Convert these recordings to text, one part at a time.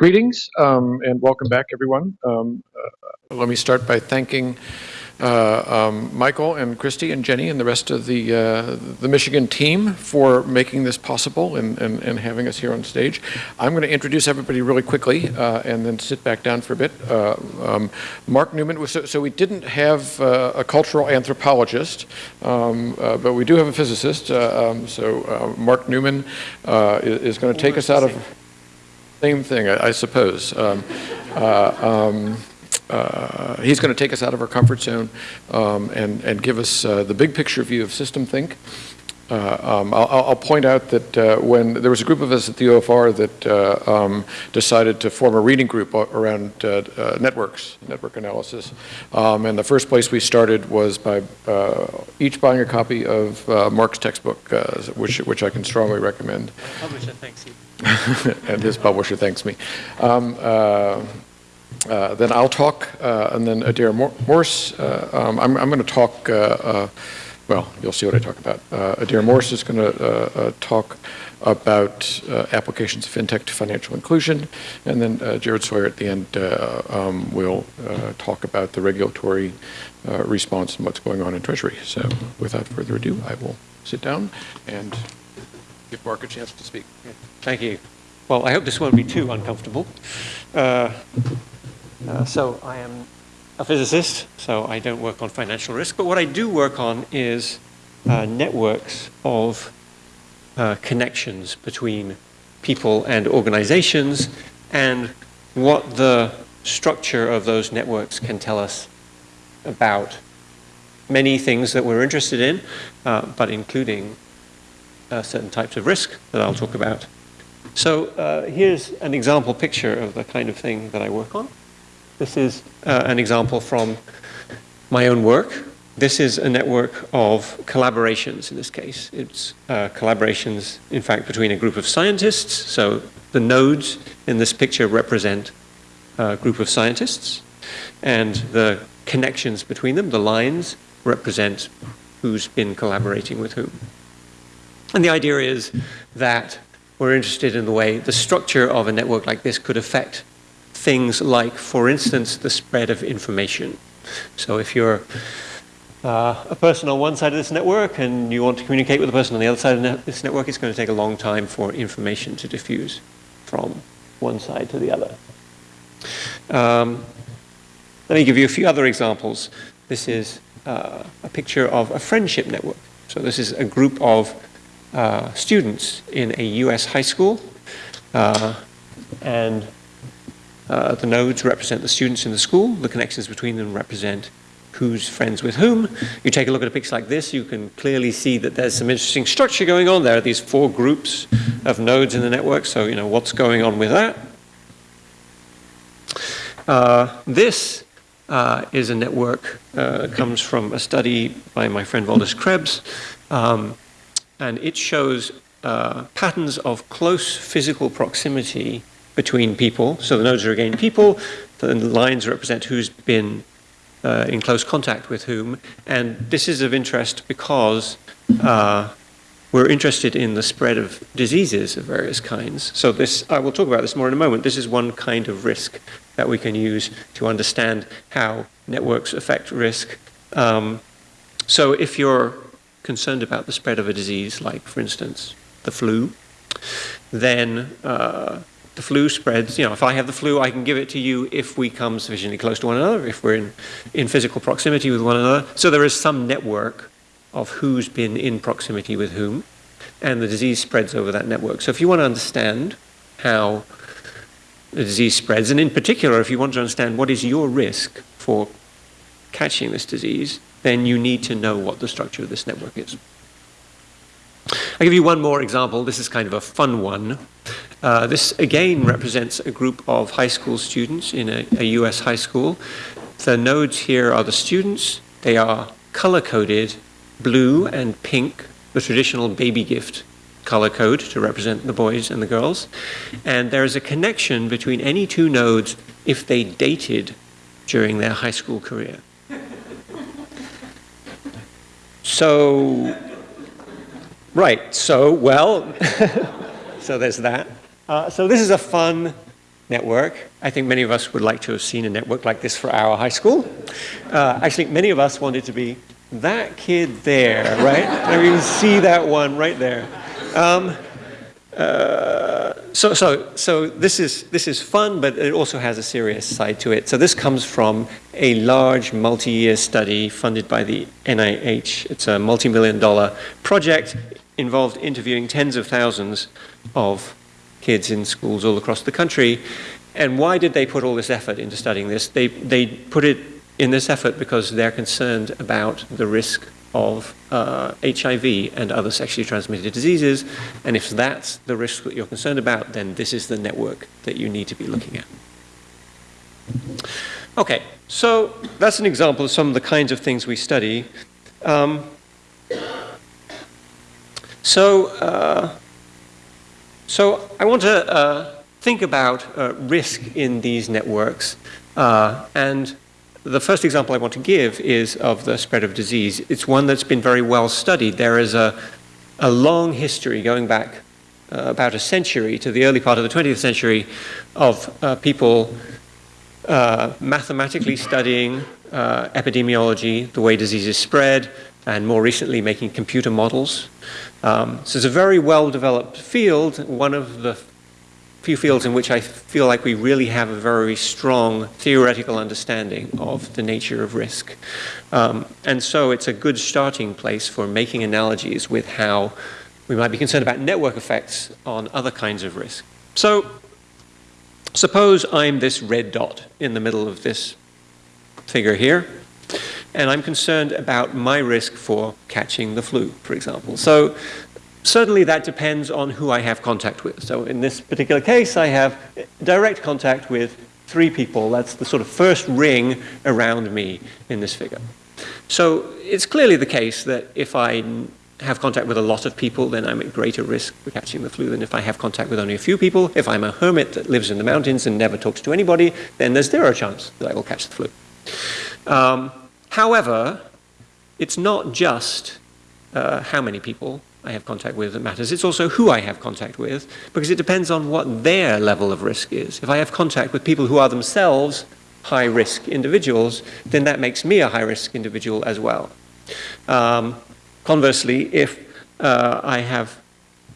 Greetings um, and welcome back, everyone. Um, uh, let me start by thanking uh, um, Michael and Christy and Jenny and the rest of the uh, the Michigan team for making this possible and, and, and, having us here on stage. I'm going to introduce everybody really quickly uh, and then sit back down for a bit. Uh, um, Mark Newman, so, so, we didn't have uh, a cultural anthropologist, um, but we do have a physicist. Um, so Mark Newman is, is going to take us out of same thing, I, I suppose. Um, uh, um, uh, he's going to take us out of our comfort zone um, and, and give us uh, the big picture view of system think. Uh, um, I'll, I'll, point out that uh, when there was a group of us at the OFR that uh, um, decided to form a reading group around uh, uh, networks, network analysis, um, and the first place we started was by each buying a copy of Mark's textbook, which, which I can strongly recommend. Publisher thanks. and his publisher thanks me. Um, then I'll talk, and then Adair Morse. Um, I'm, I'm going to talk well, you'll see what I talk about. Uh, Adair Morse is going to uh, uh, talk about uh, applications of fintech to financial inclusion, and then uh, Jared Sawyer at the end uh, um, will talk about the regulatory response and what's going on in Treasury. So without further ado, I will sit down and give Mark a chance to speak. Thank you. Well, I hope this won't be too uncomfortable. so I am a physicist, so I don't work on financial risk, but what I do work on is uh, networks of uh, connections between people and organizations and what the structure of those networks can tell us about many things that we're interested in, uh, but including uh, certain types of risk that I'll talk about. So uh, here's an example picture of the kind of thing that I work on. This is uh, an example from my own work. This is a network of collaborations in this case. It's uh, collaborations, in fact, between a group of scientists. So the nodes in this picture represent a group of scientists. And the connections between them, the lines, represent who's been collaborating with whom. And the idea is that we're interested in the way the structure of a network like this could affect things like, for instance, the spread of information. So if you're uh, a person on one side of this network and you want to communicate with a person on the other side of this network, it's going to take a long time for information to diffuse from one side to the other. Um, let me give you a few other examples. This is uh, a picture of a friendship network. So this is a group of uh, students in a US high school. Uh, and uh, the nodes represent the students in the school. The connections between them represent who's friends with whom. You take a look at a picture like this, you can clearly see that there's some interesting structure going on. There are these four groups of nodes in the network, so you know what's going on with that. Uh, this uh, is a network, uh, comes from a study by my friend Valdis Krebs, um, and it shows uh, patterns of close physical proximity between people. So the nodes are again people, the lines represent who's been uh, in close contact with whom. And this is of interest because uh, we're interested in the spread of diseases of various kinds. So this, I will talk about this more in a moment. This is one kind of risk that we can use to understand how networks affect risk. Um, so if you're concerned about the spread of a disease, like for instance, the flu, then uh, the flu spreads, you know, if I have the flu, I can give it to you if we come sufficiently close to one another, if we're in, in physical proximity with one another. So there is some network of who's been in proximity with whom, and the disease spreads over that network. So if you want to understand how the disease spreads, and in particular, if you want to understand what is your risk for catching this disease, then you need to know what the structure of this network is. I'll give you one more example. This is kind of a fun one. Uh, this again represents a group of high school students in a, a US high school. The nodes here are the students. They are color-coded blue and pink, the traditional baby gift color code to represent the boys and the girls. And there is a connection between any two nodes if they dated during their high school career. So, right, so, well, so there's that. Uh, so this is a fun network. I think many of us would like to have seen a network like this for our high school. Uh, actually, many of us wanted to be that kid there, right? you can see that one right there. Um, uh, so, so, so this is this is fun, but it also has a serious side to it. So this comes from a large multi-year study funded by the NIH. It's a multi-million dollar project involved interviewing tens of thousands of kids in schools all across the country. And why did they put all this effort into studying this? They they put it in this effort because they're concerned about the risk of uh, HIV and other sexually transmitted diseases. And if that's the risk that you're concerned about, then this is the network that you need to be looking at. Okay, so that's an example of some of the kinds of things we study. Um, so, uh, so I want to uh, think about uh, risk in these networks uh, and the first example I want to give is of the spread of disease. It's one that's been very well studied. There is a, a long history going back uh, about a century to the early part of the 20th century of uh, people uh, mathematically studying uh, epidemiology, the way diseases spread, and more recently making computer models. Um, so it's a very well developed field. One of the few fields in which I feel like we really have a very strong theoretical understanding of the nature of risk. Um, and so it's a good starting place for making analogies with how we might be concerned about network effects on other kinds of risk. So suppose I'm this red dot in the middle of this figure here, and I'm concerned about my risk for catching the flu, for example. So certainly that depends on who I have contact with. So in this particular case, I have direct contact with three people. That's the sort of first ring around me in this figure. So it's clearly the case that if I have contact with a lot of people, then I'm at greater risk for catching the flu than if I have contact with only a few people. If I'm a hermit that lives in the mountains and never talks to anybody, then there's zero chance that I will catch the flu. Um, however, it's not just uh, how many people I have contact with that matters. It's also who I have contact with, because it depends on what their level of risk is. If I have contact with people who are themselves high risk individuals, then that makes me a high risk individual as well. Um, conversely, if uh, I have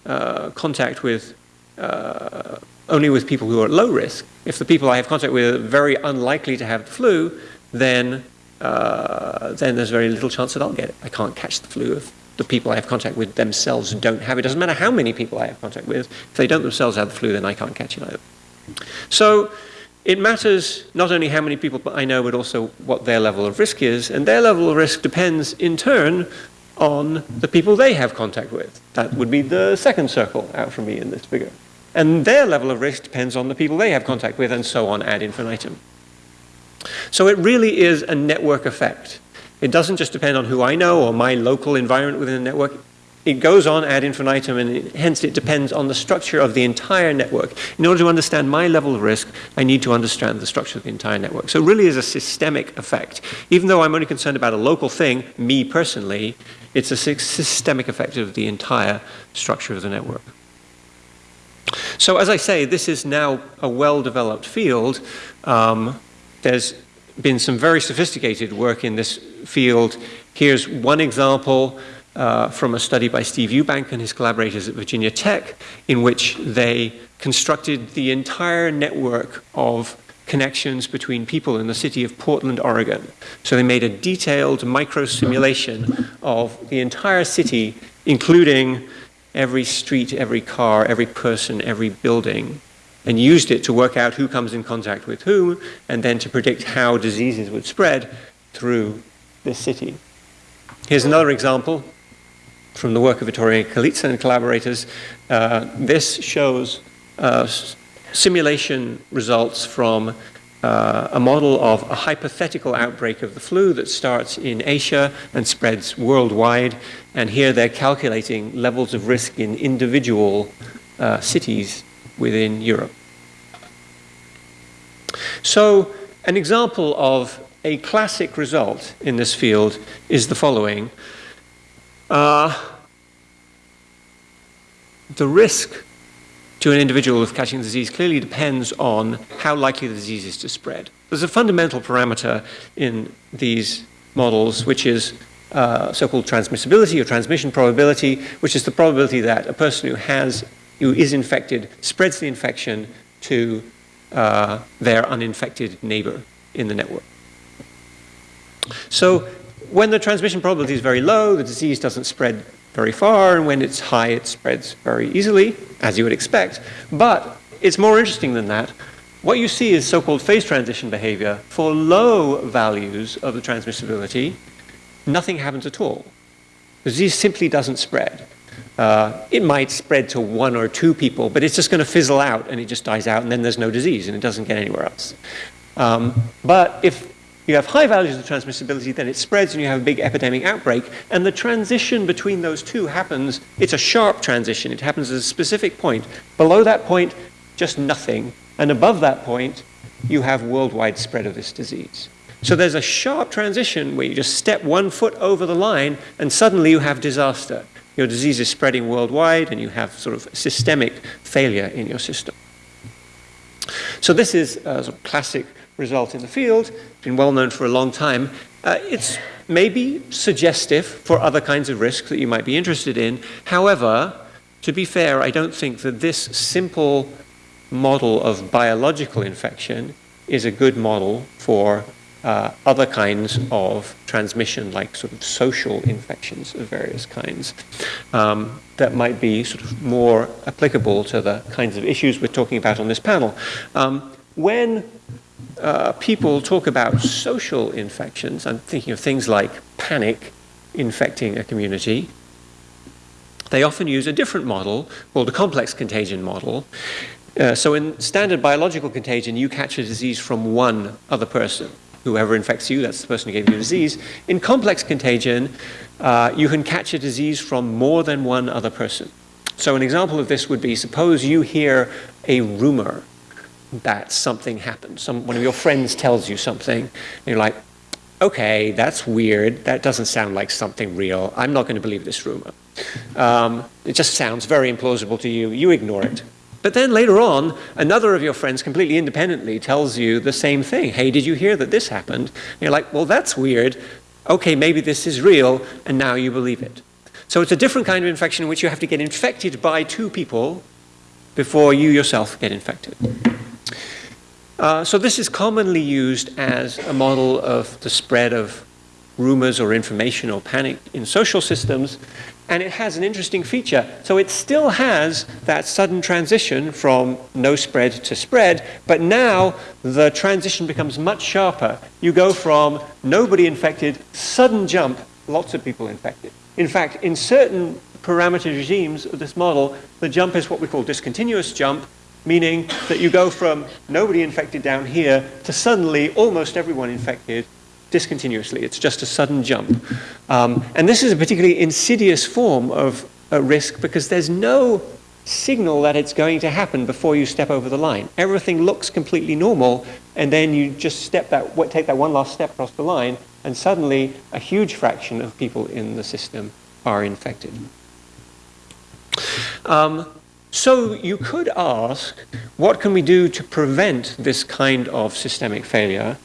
uh, contact with uh, only with people who are at low risk, if the people I have contact with are very unlikely to have the flu, then, uh, then there's very little chance that I'll get it. I can't catch the flu if the people I have contact with themselves don't have it. Doesn't matter how many people I have contact with. If they don't themselves have the flu, then I can't catch it either. So it matters not only how many people I know, but also what their level of risk is. And their level of risk depends, in turn, on the people they have contact with. That would be the second circle out from me in this figure. And their level of risk depends on the people they have contact with, and so on ad infinitum. So it really is a network effect. It doesn't just depend on who I know or my local environment within the network. It goes on ad infinitum, and it, hence it depends on the structure of the entire network. In order to understand my level of risk, I need to understand the structure of the entire network. So it really is a systemic effect. Even though I'm only concerned about a local thing, me personally, it's a systemic effect of the entire structure of the network. So as I say, this is now a well-developed field. Um, there's been some very sophisticated work in this field. Here's one example uh, from a study by Steve Eubank and his collaborators at Virginia Tech, in which they constructed the entire network of connections between people in the city of Portland, Oregon. So they made a detailed micro simulation of the entire city, including every street, every car, every person, every building, and used it to work out who comes in contact with whom, and then to predict how diseases would spread through this city. Here's another example from the work of Vittoria Colizza and collaborators. Uh, this shows uh, simulation results from uh, a model of a hypothetical outbreak of the flu that starts in Asia and spreads worldwide. And here they're calculating levels of risk in individual uh, cities within Europe. So an example of a classic result in this field is the following. Uh, the risk to an individual of catching the disease clearly depends on how likely the disease is to spread. There's a fundamental parameter in these models, which is uh, so-called transmissibility or transmission probability, which is the probability that a person who has who is infected spreads the infection to uh, their uninfected neighbor in the network. So when the transmission probability is very low, the disease doesn't spread very far, and when it's high, it spreads very easily, as you would expect. But it's more interesting than that. What you see is so-called phase transition behavior. For low values of the transmissibility, nothing happens at all. The disease simply doesn't spread. Uh, it might spread to one or two people, but it's just going to fizzle out and it just dies out and then there's no disease and it doesn't get anywhere else. Um, but if you have high values of transmissibility, then it spreads and you have a big epidemic outbreak. And the transition between those two happens, it's a sharp transition. It happens at a specific point. Below that point, just nothing. And above that point, you have worldwide spread of this disease. So there's a sharp transition where you just step one foot over the line and suddenly you have disaster. Your disease is spreading worldwide and you have sort of systemic failure in your system. So this is a sort of classic result in the field, been well known for a long time. Uh, it's maybe suggestive for other kinds of risks that you might be interested in. However, to be fair, I don't think that this simple model of biological infection is a good model for uh, other kinds of transmission, like sort of social infections of various kinds, um, that might be sort of more applicable to the kinds of issues we're talking about on this panel. Um, when uh, people talk about social infections, I'm thinking of things like panic infecting a community, they often use a different model called a complex contagion model. Uh, so in standard biological contagion, you catch a disease from one other person. Whoever infects you, that's the person who gave you the disease. In complex contagion, uh, you can catch a disease from more than one other person. So an example of this would be, suppose you hear a rumor that something happened. Some, one of your friends tells you something, and you're like, okay, that's weird. That doesn't sound like something real. I'm not going to believe this rumor. Um, it just sounds very implausible to you. You ignore it. But then later on, another of your friends completely independently tells you the same thing. Hey, did you hear that this happened? And you're like, well, that's weird. Okay, maybe this is real, and now you believe it. So it's a different kind of infection in which you have to get infected by two people before you yourself get infected. Uh, so this is commonly used as a model of the spread of rumors or information or panic in social systems. And it has an interesting feature. So it still has that sudden transition from no spread to spread, but now the transition becomes much sharper. You go from nobody infected, sudden jump, lots of people infected. In fact, in certain parameter regimes of this model, the jump is what we call discontinuous jump, meaning that you go from nobody infected down here to suddenly almost everyone infected discontinuously. It's just a sudden jump. Um, and this is a particularly insidious form of a risk because there's no signal that it's going to happen before you step over the line. Everything looks completely normal, and then you just step that, take that one last step across the line, and suddenly a huge fraction of people in the system are infected. Um, so you could ask, what can we do to prevent this kind of systemic failure?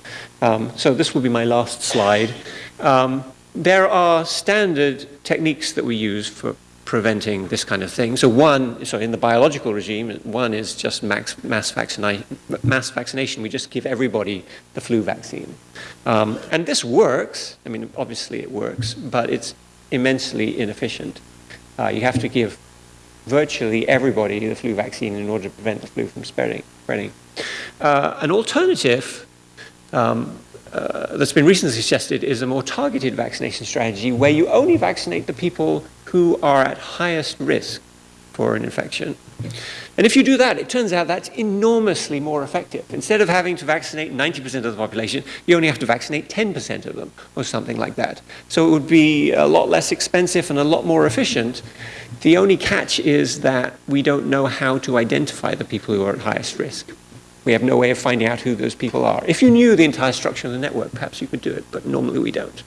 Um, so this will be my last slide. Um, there are standard techniques that we use for preventing this kind of thing. So one, so in the biological regime, one is just max, mass, mass vaccination. We just give everybody the flu vaccine. Um, and this works. I mean, obviously it works, but it's immensely inefficient. Uh, you have to give virtually everybody the flu vaccine in order to prevent the flu from spreading. spreading. Uh, an alternative um, uh, that's been recently suggested is a more targeted vaccination strategy where you only vaccinate the people who are at highest risk for an infection. And if you do that, it turns out that's enormously more effective. Instead of having to vaccinate 90% of the population, you only have to vaccinate 10% of them, or something like that. So it would be a lot less expensive and a lot more efficient. The only catch is that we don't know how to identify the people who are at highest risk. We have no way of finding out who those people are. If you knew the entire structure of the network, perhaps you could do it, but normally we don't.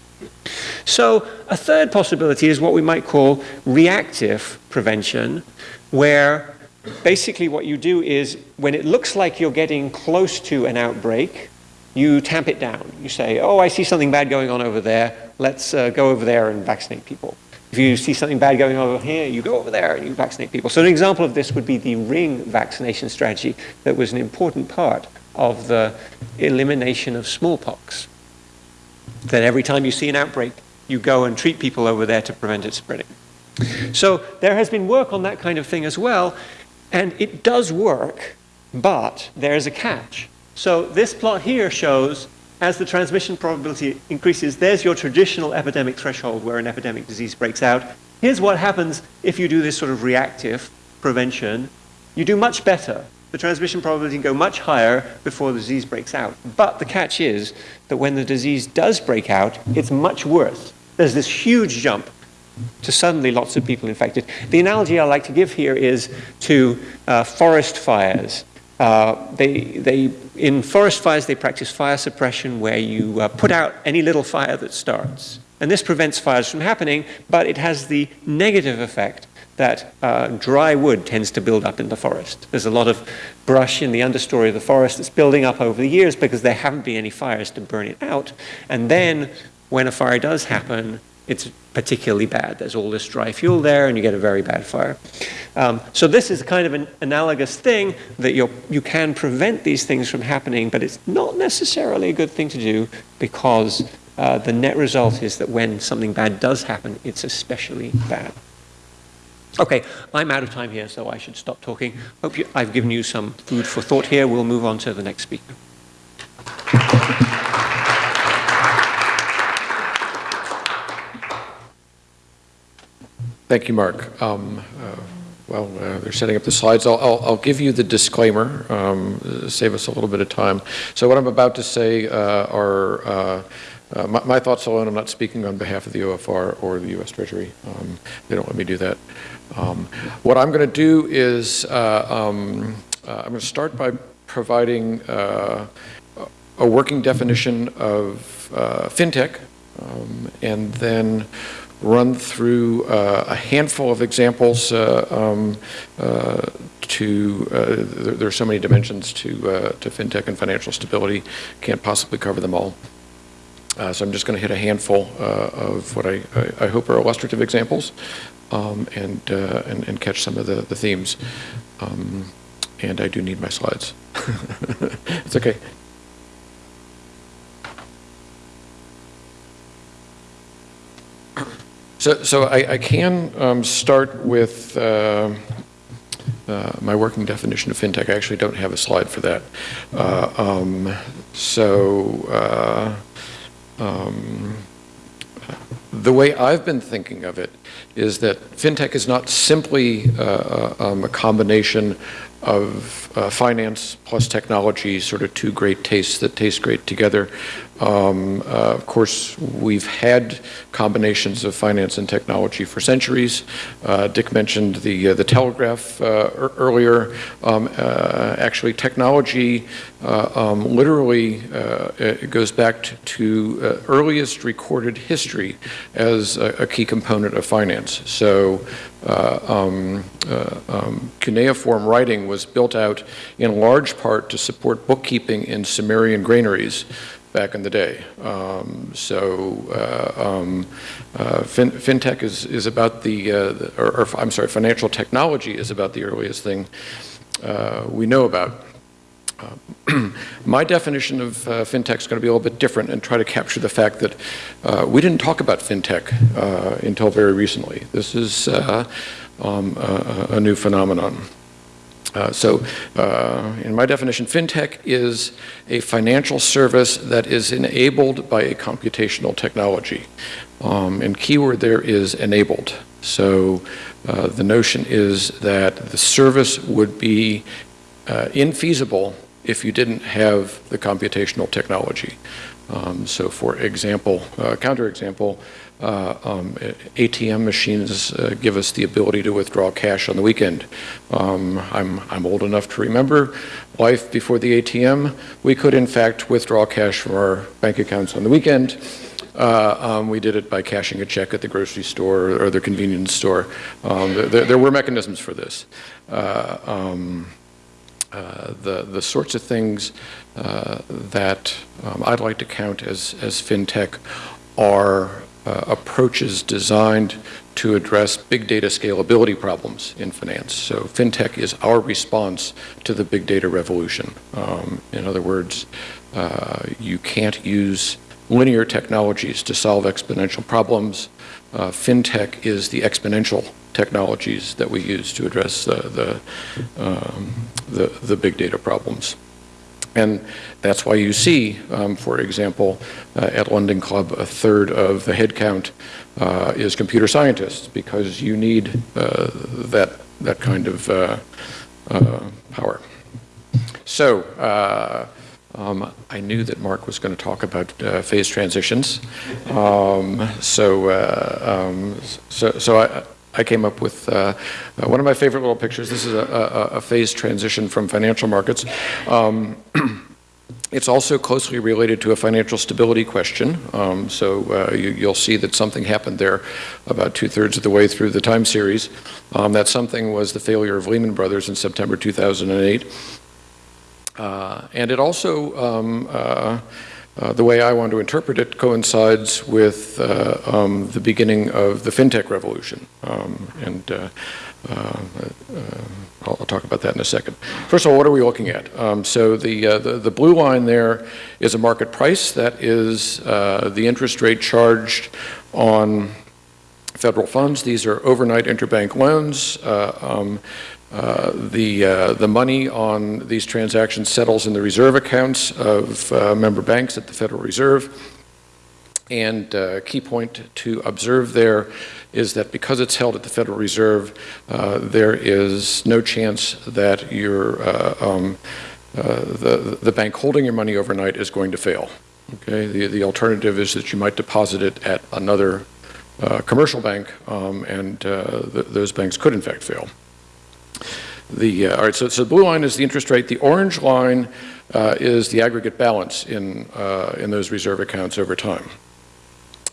So a third possibility is what we might call reactive prevention, where basically what you do is when it looks like you're getting close to an outbreak, you tamp it down. You say, oh, I see something bad going on over there. Let's uh, go over there and vaccinate people. If you see something bad going on over here, you go over there and you vaccinate people. So an example of this would be the ring vaccination strategy that was an important part of the elimination of smallpox. That every time you see an outbreak, you go and treat people over there to prevent it spreading. So there has been work on that kind of thing as well, and it does work, but there's a catch. So this plot here shows as the transmission probability increases, there's your traditional epidemic threshold where an epidemic disease breaks out. Here's what happens if you do this sort of reactive prevention. You do much better. The transmission probability can go much higher before the disease breaks out. But the catch is that when the disease does break out, it's much worse. There's this huge jump to suddenly lots of people infected. The analogy I like to give here is to uh, forest fires. Uh, they, they, in forest fires, they practice fire suppression where you uh, put out any little fire that starts. And this prevents fires from happening, but it has the negative effect that uh, dry wood tends to build up in the forest. There's a lot of brush in the understory of the forest that's building up over the years because there haven't been any fires to burn it out. And then when a fire does happen, it's particularly bad. There's all this dry fuel there and you get a very bad fire. Um, so this is kind of an analogous thing that you you can prevent these things from happening, but it's not necessarily a good thing to do because uh, the net result is that when something bad does happen, it's especially bad. Okay, I'm out of time here, so I should stop talking. Hope you, I've given you some food for thought here. We'll move on to the next speaker. Thank you, Mark. Um, uh, well, uh, they're setting up the slides. I'll, I'll, I'll give you the disclaimer, um, save us a little bit of time. So what I'm about to say uh, are uh, uh, my, my, thoughts alone. I'm not speaking on behalf of the OFR or the U.S. Treasury. Um, they don't let me do that. Um, what I'm going to do is um, I'm going to start by providing a working definition of fintech, um, and then run through uh, a handful of examples uh, um, uh, to, uh, there, there, are so many dimensions to, uh, to fintech and financial stability, can't possibly cover them all. Uh, so I'm just going to hit a handful of what I, I, I, hope are illustrative examples um, and, and, and, catch some of the, the themes. Um, and I do need my slides. it's okay. So, so I, I can um, start with uh, uh, my working definition of fintech. I actually don't have a slide for that. Uh, um, so uh, um, the way I've been thinking of it is that fintech is not simply uh, uh, um, a combination of uh, finance plus technology, sort of two great tastes that taste great together. Um, uh, of course, we've had combinations of finance and technology for centuries. Uh, Dick mentioned the uh, the telegraph uh, earlier. Um, uh, actually, technology um, literally goes back to, to earliest recorded history as a, a, key component of finance. So. Um, um, cuneiform writing was built out in large part to support bookkeeping in Sumerian granaries back in the day. Um, so uh, um, uh, fin fintech is, is about the, uh, the or, or, I'm sorry, financial technology is about the earliest thing uh, we know about. Uh, my definition of uh, fintech is going to be a little bit different and try to capture the fact that we didn't talk about fintech until very recently. This is um, a, a new phenomenon. Uh, so uh, in my definition, fintech is a financial service that is enabled by a computational technology. Um, and keyword there is enabled. So uh, the notion is that the service would be uh, infeasible if you didn't have the computational technology. Um, so for example, uh, counterexample, uh, um, ATM machines uh, give us the ability to withdraw cash on the weekend. Um, I'm, I'm old enough to remember life before the ATM. We could in fact withdraw cash from our bank accounts on the weekend. Uh, um, we did it by cashing a check at the grocery store or the convenience store. Um, there, there, were mechanisms for this. Uh, um, uh, the, the sorts of things uh, that um, I'd like to count as, as fintech are uh, approaches designed to address big data scalability problems in finance. So fintech is our response to the big data revolution. Um, in other words, uh, you can't use linear technologies to solve exponential problems. Uh, fintech is the exponential technologies that we use to address the, the, um, the, the, big data problems. And that's why you see, um, for example, uh, at Lending Club, a third of the headcount uh, is computer scientists, because you need uh, that, that kind of uh, uh, power. So, uh, um, I knew that Mark was going to talk about uh, phase transitions. Um, so, uh, um, so, so I, I came up with uh, uh, one of my favorite little pictures. This is a, a, a phase transition from financial markets. Um, it's also closely related to a financial stability question. Um, so uh, you, will see that something happened there about two-thirds of the way through the time series. Um, that something was the failure of Lehman Brothers in September 2008. Uh, and it also, um, uh, uh, the way I want to interpret it, coincides with uh, um, the beginning of the fintech revolution. Um, and uh, uh, I'll, I'll, talk about that in a second. First of all, what are we looking at? Um, so the, the, the, blue line there is a market price. That is the interest rate charged on federal funds. These are overnight interbank loans. Um, uh, the, uh, the money on these transactions settles in the reserve accounts of uh, member banks at the Federal Reserve. And uh, key point to observe there is that because it's held at the Federal Reserve, uh, there is no chance that your, um, the, the bank holding your money overnight is going to fail. Okay, the, the alternative is that you might deposit it at another commercial bank, um, and th those banks could in fact fail. The, uh, all right, so, so the blue line is the interest rate. The orange line uh, is the aggregate balance in, uh, in those reserve accounts over time.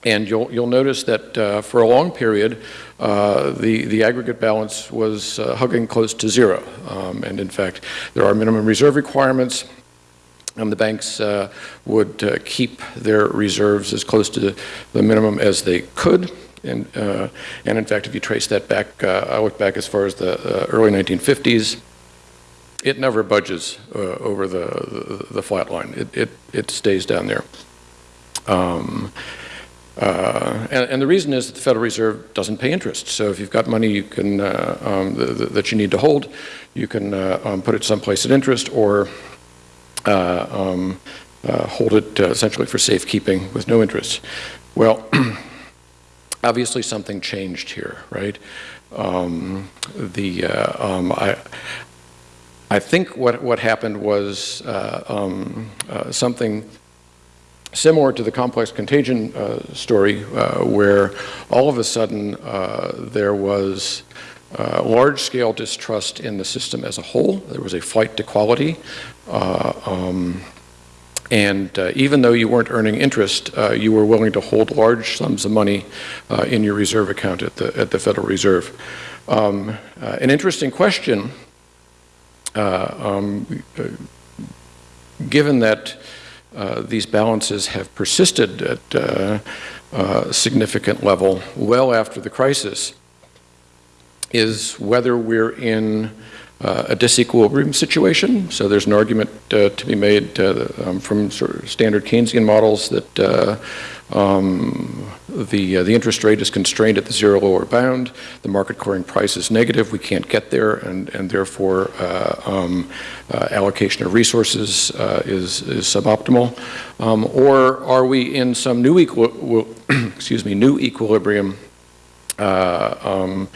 And you'll, you'll notice that uh, for a long period, uh, the, the aggregate balance was uh, hugging close to zero. Um, and in fact, there are minimum reserve requirements and the banks would keep their reserves as close to the minimum as they could. And, uh, and in fact, if you trace that back, uh, I look back as far as the uh, early 1950s, it never budges uh, over the, the, the, flat line. It, it, it stays down there. Um, uh, and, and, the reason is that the Federal Reserve doesn't pay interest. So if you've got money you can, uh, um, the, the, that you need to hold, you can um, put it someplace at interest or um, hold it essentially for safekeeping with no interest. Well, obviously something changed here, right? Um, the uh, um, I I think what what happened was uh, um, uh, something similar to the complex contagion uh, story, uh, where all of a sudden uh, there was. large-scale distrust in the system as a whole. There was a flight to quality. Um, and uh, even though you weren't earning interest, uh, you were willing to hold large sums of money uh, in your reserve account at the, at the Federal Reserve. Um, uh, an interesting question, uh, um, uh, given that these balances have persisted at a significant level well after the crisis, is whether we're in uh, a disequilibrium situation. So there's an argument uh, to be made uh, um, from sort of standard Keynesian models that uh, um, the, uh, the interest rate is constrained at the zero lower bound, the market clearing price is negative, we can't get there, and, and therefore uh, um, allocation of resources is, is suboptimal. Um, or are we in some new, excuse me, new equilibrium um,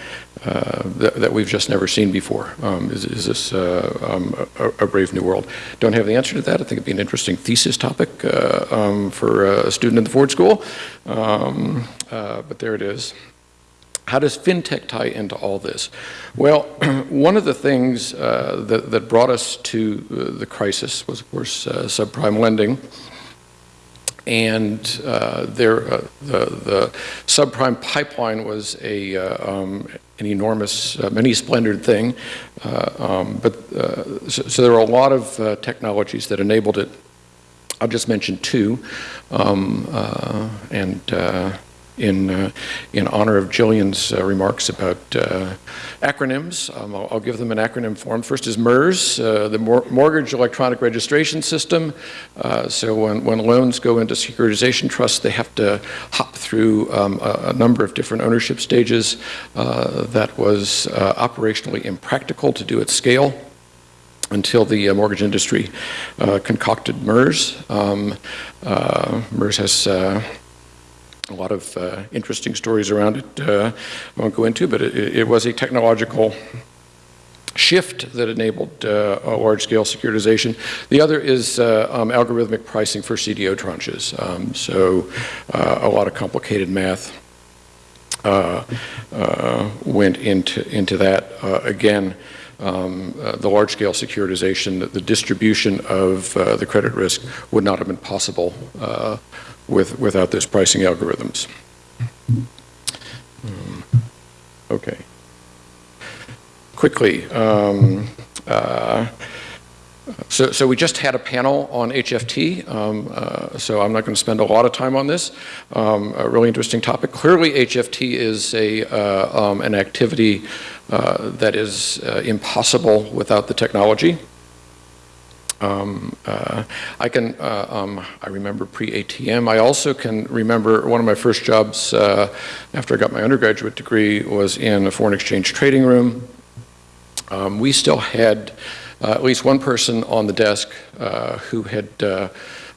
uh, that, that, we've just never seen before. Um, is, is, this uh, um, a, a, brave new world? Don't have the answer to that. I think it'd be an interesting thesis topic uh, um, for a student in the Ford School, um, uh, but there it is. How does fintech tie into all this? Well, one of the things uh, that, that, brought us to the crisis was, of course, subprime lending. And uh, there, uh, the, the subprime pipeline was a, uh, um, an enormous, uh, many splendored thing. Uh, um, but uh, so, so there were a lot of technologies that enabled it. I'll just mention two, um, and in in honor of Jillian's remarks about acronyms, um, I'll, I'll give them an acronym form. First is MERS, uh, the Mor- Mortgage Electronic Registration System. Uh, so when, when loans go into securitization trusts, they have to hop through um, a, a number of different ownership stages. Uh, that was uh, operationally impractical to do at scale until the uh, mortgage industry uh, concocted MERS. Um, uh, MERS has uh, a lot of uh, interesting stories around it uh, I won't go into, but it, it was a technological shift that enabled uh, large-scale securitization. The other is uh, um, algorithmic pricing for CDO tranches. Um, so uh, a lot of complicated math uh, went into, into that. Again, um, uh, the large-scale securitization, the distribution of uh, the credit risk would not have been possible uh, with, without those pricing algorithms. Um, Okay. Quickly, um, uh, so, so we just had a panel on HFT, um, uh, so I'm not going to spend a lot of time on this. Um, a really interesting topic. Clearly, HFT is a, uh, um, an activity uh, that is uh, impossible without the technology. Um, uh, I can, uh, um, I remember pre-ATM. I also can remember one of my first jobs after I got my undergraduate degree was in a foreign exchange trading room. Um, we still had at least one person on the desk uh, who had uh,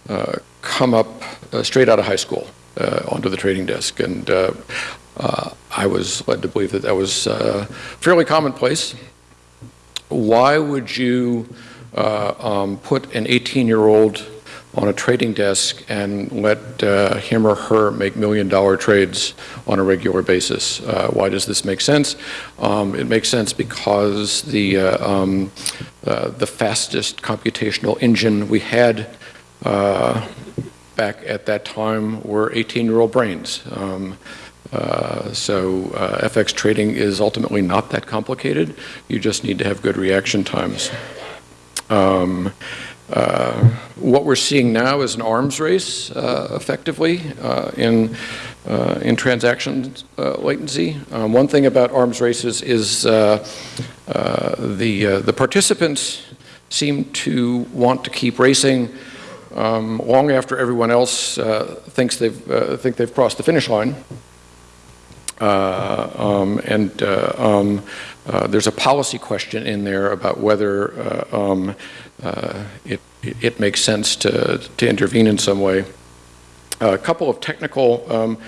uh, come up uh, straight out of high school uh, onto the trading desk. And uh, uh, I was led to believe that that was uh, fairly commonplace. Why would you uh, um, put an 18-year-old on a trading desk and let uh, him or her make million-dollar trades on a regular basis? Uh, why does this make sense? Um, it makes sense because the uh, um, uh, the fastest computational engine we had uh, back at that time were 18-year-old brains. Um, uh, so uh, FX trading is ultimately not that complicated. You just need to have good reaction times. Um, uh, what we're seeing now is an arms race, uh, effectively, uh, in uh, in transaction uh, latency. Um, one thing about arms races is the the participants seem to want to keep racing um, long after everyone else thinks they've think they've crossed the finish line. Uh, um, and uh, um, uh, there's a policy question in there about whether um, it, it makes sense to, to intervene in some way. A couple of technical um,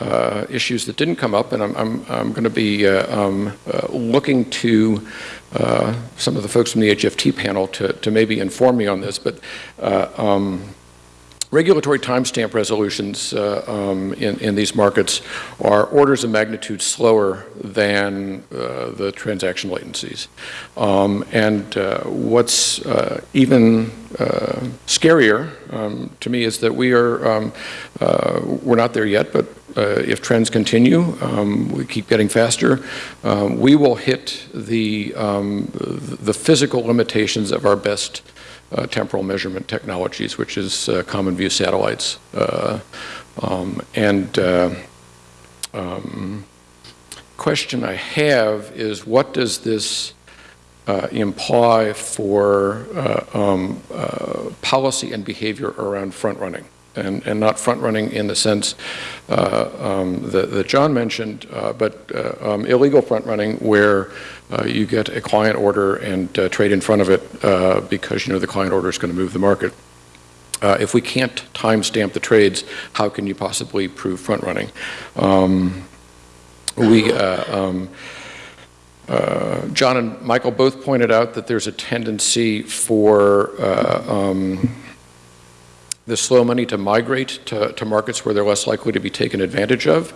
uh, issues that didn't come up, and I'm, I'm, I'm going to be uh, um, uh, looking to uh, some of the folks from the HFT panel to, to maybe inform me on this, but uh, um, Regulatory timestamp resolutions uh, um, in, in these markets are orders of magnitude slower than uh, the transaction latencies. Um, and uh, what's uh, even uh, scarier um, to me is that we are, um, uh, we're not there yet, but if trends continue, um, we keep getting faster, um, we will hit the, the physical limitations of our best uh, temporal measurement technologies, which is uh, common view satellites. Uh, um, and uh, um, question I have is what does this uh, imply for uh, um, policy and behavior around front running? And, and, not front running in the sense um, that, that, John mentioned, but um, illegal front running where uh, you get a client order and uh, trade in front of it uh, because you know the client order is going to move the market. Uh, if we can't timestamp the trades, how can you possibly prove front running? Um, we, uh, um, uh, John and Michael both pointed out that there's a tendency for um, the slow money to migrate to, to, markets where they're less likely to be taken advantage of.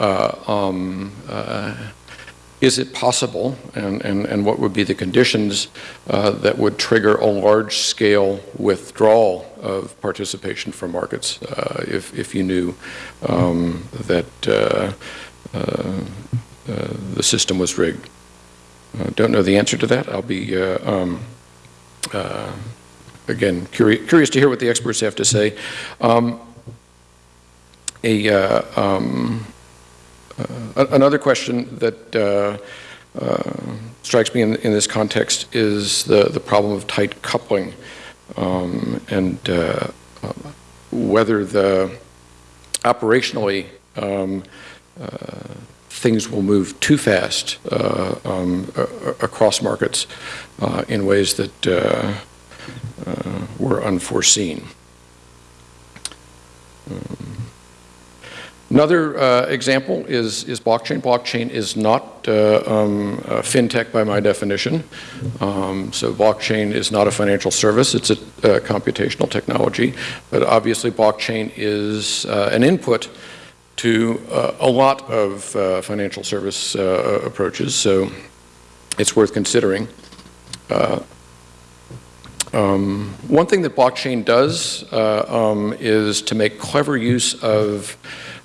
Um, is it possible, and, and, and what would be the conditions uh, that would trigger a large-scale withdrawal of participation from markets uh, if, if you knew um, that uh, uh, uh, the system was rigged? Uh, don't know the answer to that. I'll be, uh, um, again, curi curious to hear what the experts have to say. Um, a, um, another question that uh, uh, strikes me in, in, this context is the, the problem of tight coupling um, and uh, uh, whether the operationally um, things will move too fast uh, um, across markets uh, in ways that uh, were unforeseen. Um, Another uh, example is, is blockchain. Blockchain is not uh, um, fintech by my definition. Um, so blockchain is not a financial service, it's a, computational technology. But obviously blockchain is uh, an input to uh, a lot of uh, financial service uh, approaches, so it's worth considering. Um, one thing that blockchain does um, is to make clever use of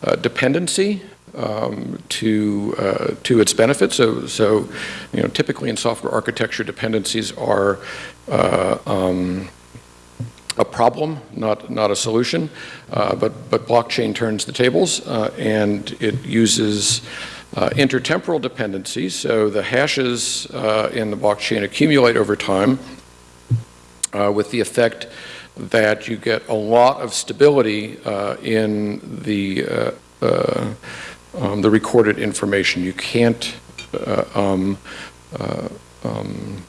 uh, dependency um, to uh, to its benefit. So, so you know, typically in software architecture, dependencies are uh, um, a problem, not not a solution. Uh, but but blockchain turns the tables, uh, and it uses. Uh, intertemporal dependencies, so the hashes in the blockchain accumulate over time with the effect that you get a lot of stability uh, in the uh, uh, um, the recorded information. You can't uh, um, uh, um,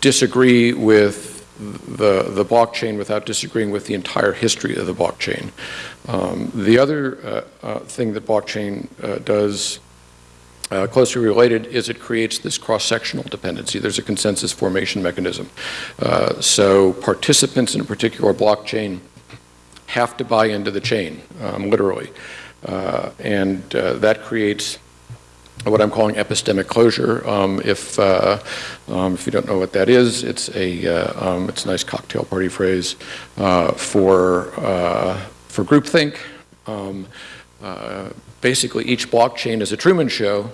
disagree with the, the blockchain without disagreeing with the entire history of the blockchain. Um, the other thing that blockchain does uh, closely related is it creates this cross-sectional dependency. There's a consensus formation mechanism. Uh, so participants in a particular blockchain have to buy into the chain, um, literally. Uh, and uh, that creates what I'm calling epistemic closure. Um, if, uh, um, if you don't know what that is, it's a, uh, um, it's a nice cocktail party phrase for, for groupthink. Basically each blockchain is a Truman Show,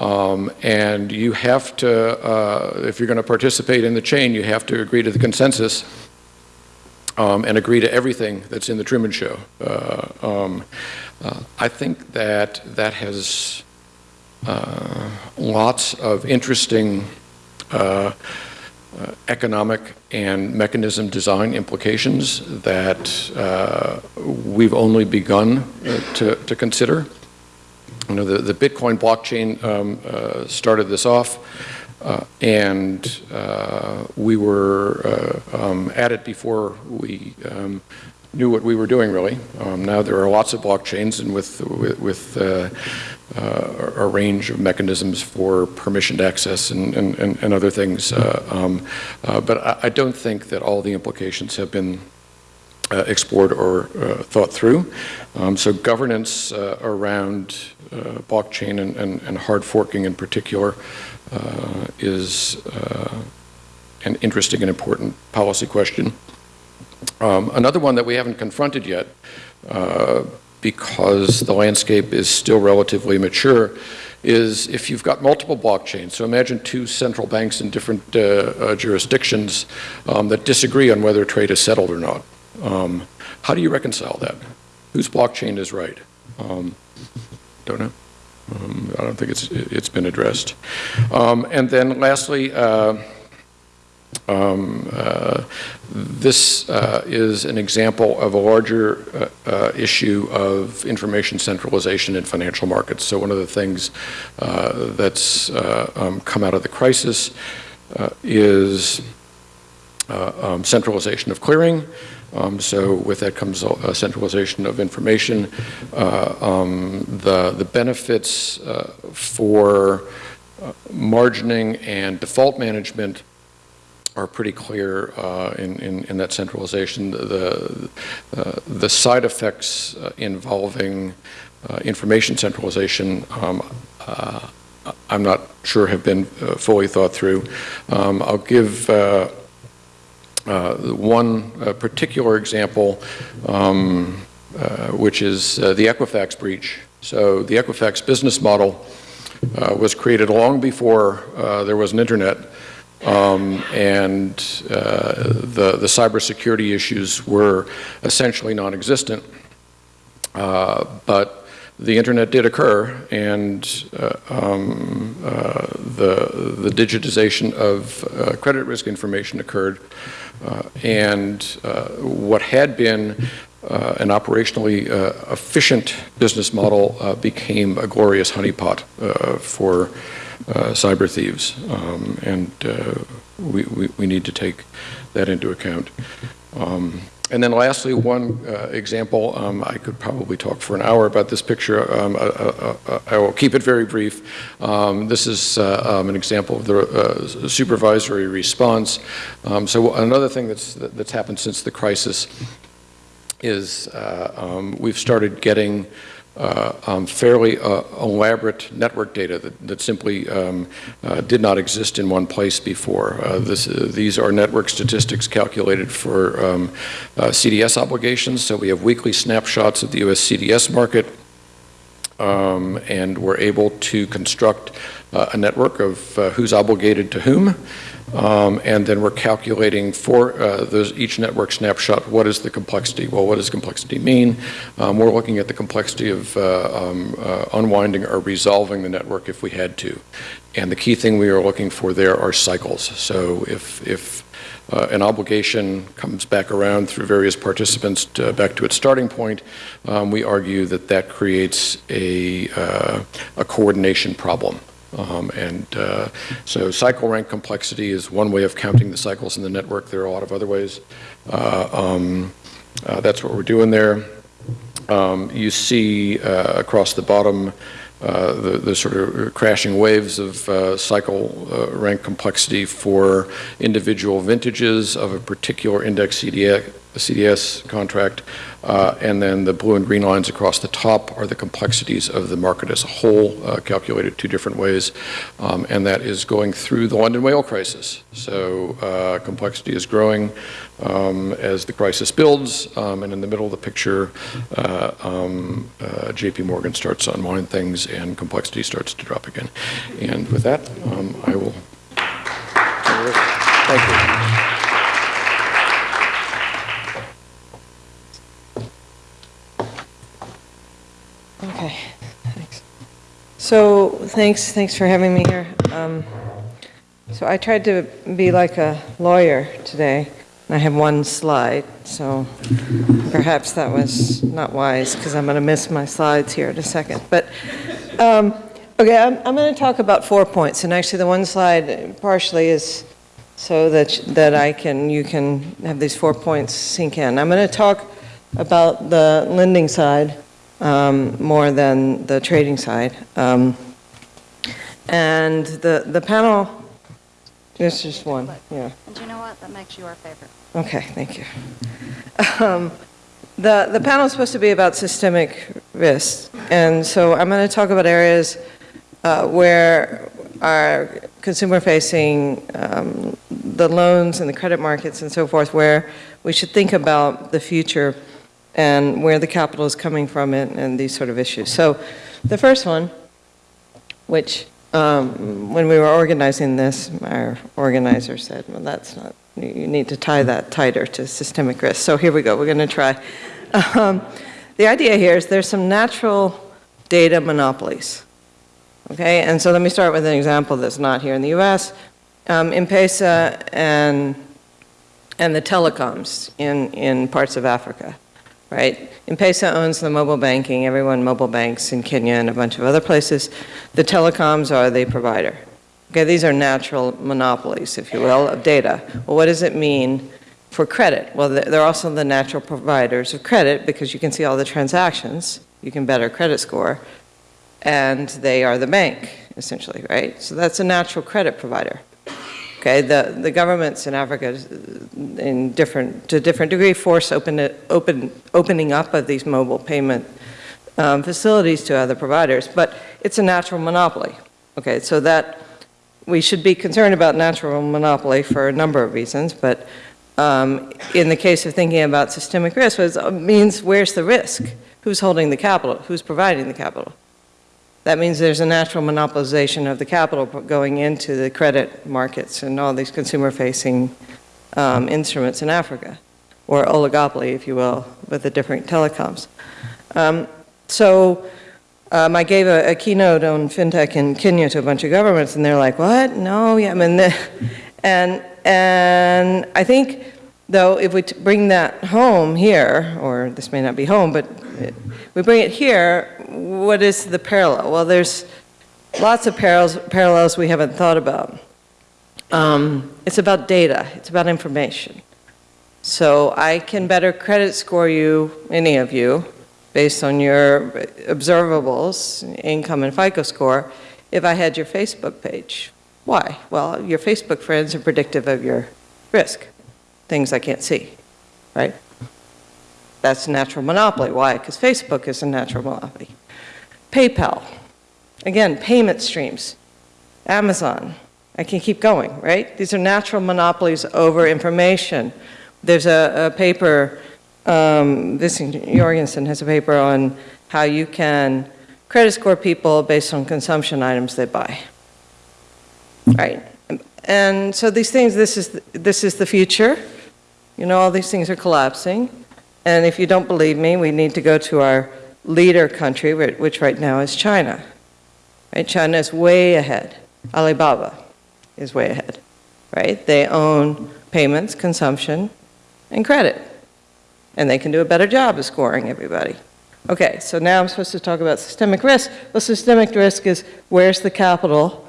um, and you have to, uh, if you're going to participate in the chain, you have to agree to the consensus um, and agree to everything that's in the Truman Show. Uh, um, uh, I think that that has uh, lots of interesting uh, uh, economic and mechanism design implications that we've only begun to, to consider. You know, the, the Bitcoin blockchain um, uh, started this off, uh, and uh, we were um, at it before we um, knew what we were doing, really. Um, now there are lots of blockchains, and with, with, with uh, a range of mechanisms for permissioned access and, and, and other things. Uh, um, uh, but I, I, don't think that all the implications have been uh, explored or uh, thought through. Um, so governance uh, around blockchain and, and, and, hard forking in particular is an interesting and important policy question. Um, another one that we haven't confronted yet because the landscape is still relatively mature, is if you've got multiple blockchains, so imagine two central banks in different uh, uh, jurisdictions um, that disagree on whether trade is settled or not. Um, how do you reconcile that? Whose blockchain is right? Don't know. Um, I don't think it's, it's been addressed. Um, and then lastly, uh, um, uh, this uh, is an example of a larger uh, uh issue of information centralization in financial markets. So one of the things uh, that's um, come out of the crisis is um, centralization of clearing. Um, so with that comes a centralization of information. Um, the, the benefits for margining and default management are pretty clear uh, in, in, in, that centralization. The, uh, the side effects uh, involving uh, information centralization um, uh, I'm not sure have been uh, fully thought through. Um, I'll give uh, uh, one uh, particular example, um, uh, which is uh, the Equifax breach. So the Equifax business model uh, was created long before uh, there was an internet, um, and uh, the, the cybersecurity issues were essentially non-existent. Uh, but the internet did occur, and uh, um, uh, the, the digitization of uh, credit risk information occurred. Uh, and uh, what had been uh, an operationally efficient business model became a glorious honeypot for cyber thieves. Um, and we, we, we need to take that into account. Um, and then lastly, one uh, example, um, I could probably talk for an hour about this picture. Um, uh, uh, uh, I will keep it very brief. Um, this is uh, um, an example of the uh, supervisory response. Um, so another thing that's, that's happened since the crisis is um, we've started getting um, fairly uh, elaborate network data that, that simply um, uh, did not exist in one place before. Uh, this, uh, these are network statistics calculated for um, uh, CDS obligations, so we have weekly snapshots of the US CDS market, um, and we're able to construct uh, a network of uh, who's obligated to whom, um, and then we're calculating for uh, those, each network snapshot, what is the complexity? Well, what does complexity mean? Um, we're looking at the complexity of uh, um, uh, unwinding or resolving the network if we had to. And the key thing we are looking for there are cycles. So if, if uh, an obligation comes back around through various participants to, back to its starting point, um, we argue that that creates a, uh, a coordination problem. Um, and uh, so cycle rank complexity is one way of counting the cycles in the network. There are a lot of other ways. Uh, um, uh, that's what we're doing there. Um, you see uh, across the bottom uh, the, the sort of crashing waves of uh, cycle rank complexity for individual vintages of a particular index CDS, CDS contract. Uh, and then the blue and green lines across the top are the complexities of the market as a whole, uh, calculated two different ways. Um, and that is going through the London whale crisis. So uh, complexity is growing um, as the crisis builds. Um, and in the middle of the picture, uh, um, uh, JP Morgan starts to unwind things and complexity starts to drop again. And with that, um, I will. Thank you. Okay, thanks. So, thanks, thanks for having me here. Um, So I tried to be like a lawyer today, and I have one slide, so perhaps that was not wise, because I'm going to miss my slides here in a second. But, um, okay, I'm, I'm going to talk about four points, and actually the one slide partially is so that, that I can, you can have these four points sink in. I'm going to talk about the lending side, um, more than the trading side. Um, And the, the panel, there's just one, yeah. And you know what? That makes you our favorite. Okay, thank you. Um, The, the panel is supposed to be about systemic risks, and so I'm going to talk about areas uh, where our consumer-facing, um, the loans and the credit markets and so forth, where we should think about the future and where the capital is coming from and, and these sort of issues. So the first one, which um, when we were organizing this, our organizer said, well, that's not, you need to tie that tighter to systemic risk. So here we go, we're going to try. Um, the idea here is there's some natural data monopolies. Okay, and so let me start with an example that's not here in the US. Um, M-Pesa and, and the telecoms in, in parts of Africa right? M-Pesa owns the mobile banking. Everyone mobile banks in Kenya and a bunch of other places. The telecoms are the provider. Okay, these are natural monopolies, if you will, of data. Well, what does it mean for credit? Well, they're also the natural providers of credit because you can see all the transactions. You can better credit score. And they are the bank, essentially, right? So that's a natural credit provider. Okay, the, the governments in Africa, in different, to different degree, force open, open, opening up of these mobile payment um, facilities to other providers, but it's a natural monopoly. Okay, so that, we should be concerned about natural monopoly for a number of reasons, but um, in the case of thinking about systemic risk, means where's the risk? Who's holding the capital? Who's providing the capital? That means there's a natural monopolization of the capital going into the credit markets and all these consumer-facing um, instruments in Africa, or oligopoly, if you will, with the different telecoms. Um, So um, I gave a, a keynote on fintech in Kenya to a bunch of governments, and they're like, "What? No, yeah." I mean, and and I think, though, if we bring that home here, or this may not be home, but we bring it here, what is the parallel? Well, there's lots of parallels parallels we haven't thought about. Um, it's about data. It's about information. So I can better credit score you, any of you, based on your observables, income and FICO score, if I had your Facebook page. Why? Well, your Facebook friends are predictive of your risk, things I can't see, right? That's a natural monopoly. Why? Because Facebook is a natural monopoly. PayPal, again, payment streams. Amazon, I can keep going, right? These are natural monopolies over information. There's a, a paper um, this Jorgensen has a paper on how you can credit score people based on consumption items they buy. Right? And so these things, this is, this is the future. You know, all these things are collapsing. And if you don't believe me, we need to go to our leader country, which right now is China. Right? China is way ahead. Alibaba is way ahead. Right? They own payments, consumption, and credit and they can do a better job of scoring everybody. Okay, so now I'm supposed to talk about systemic risk. Well, systemic risk is where's the capital?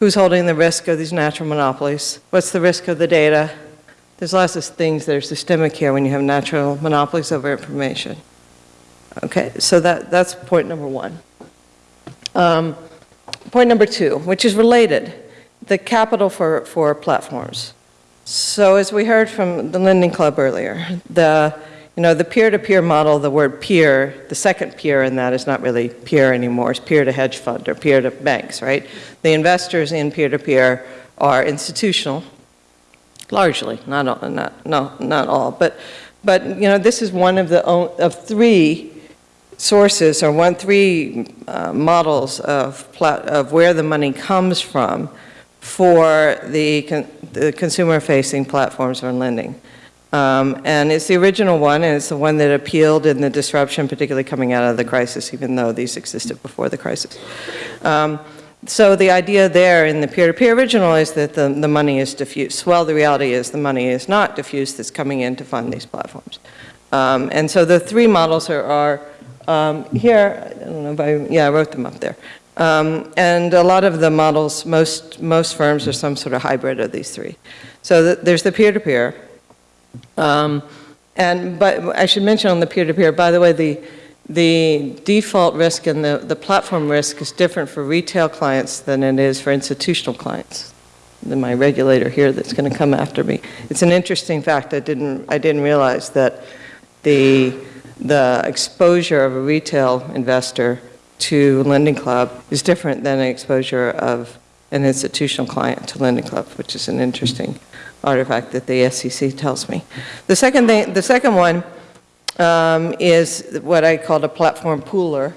Who's holding the risk of these natural monopolies? What's the risk of the data? There's lots of things that are systemic here when you have natural monopolies over information. Okay, so that, that's point number one. Um, point number two, which is related, the capital for, for platforms. So as we heard from the Lending Club earlier, the you know, the peer-to-peer model, the word peer, the second peer in that is not really peer anymore. It's peer to hedge fund or peer to banks, right? The investors in peer-to-peer are institutional, largely, not all, not, no, not all. But, but, you know, this is one of the, of three sources or one, three uh, models of, of where the money comes from for the, con the consumer-facing platforms on lending. Um, and it's the original one, and it's the one that appealed in the disruption, particularly coming out of the crisis, even though these existed before the crisis. Um, so the idea there in the peer-to-peer -peer original is that the, the money is diffuse. Well, the reality is the money is not diffuse that's coming in to fund these platforms. Um, and so the three models are, are um, here, I don't know if I, yeah, I wrote them up there. Um, and a lot of the models, most, most firms are some sort of hybrid of these three. So the, there's the peer-to-peer, -peer, um, and but I should mention on the peer-to-peer, -peer, by the way, the the default risk and the, the platform risk is different for retail clients than it is for institutional clients. Than my regulator here that's going to come after me. It's an interesting fact. I didn't I didn't realize that the the exposure of a retail investor to Lending Club is different than an exposure of an institutional client to Lending Club, which is an interesting artifact that the SEC tells me. The second thing, the second one um, is what I call a platform pooler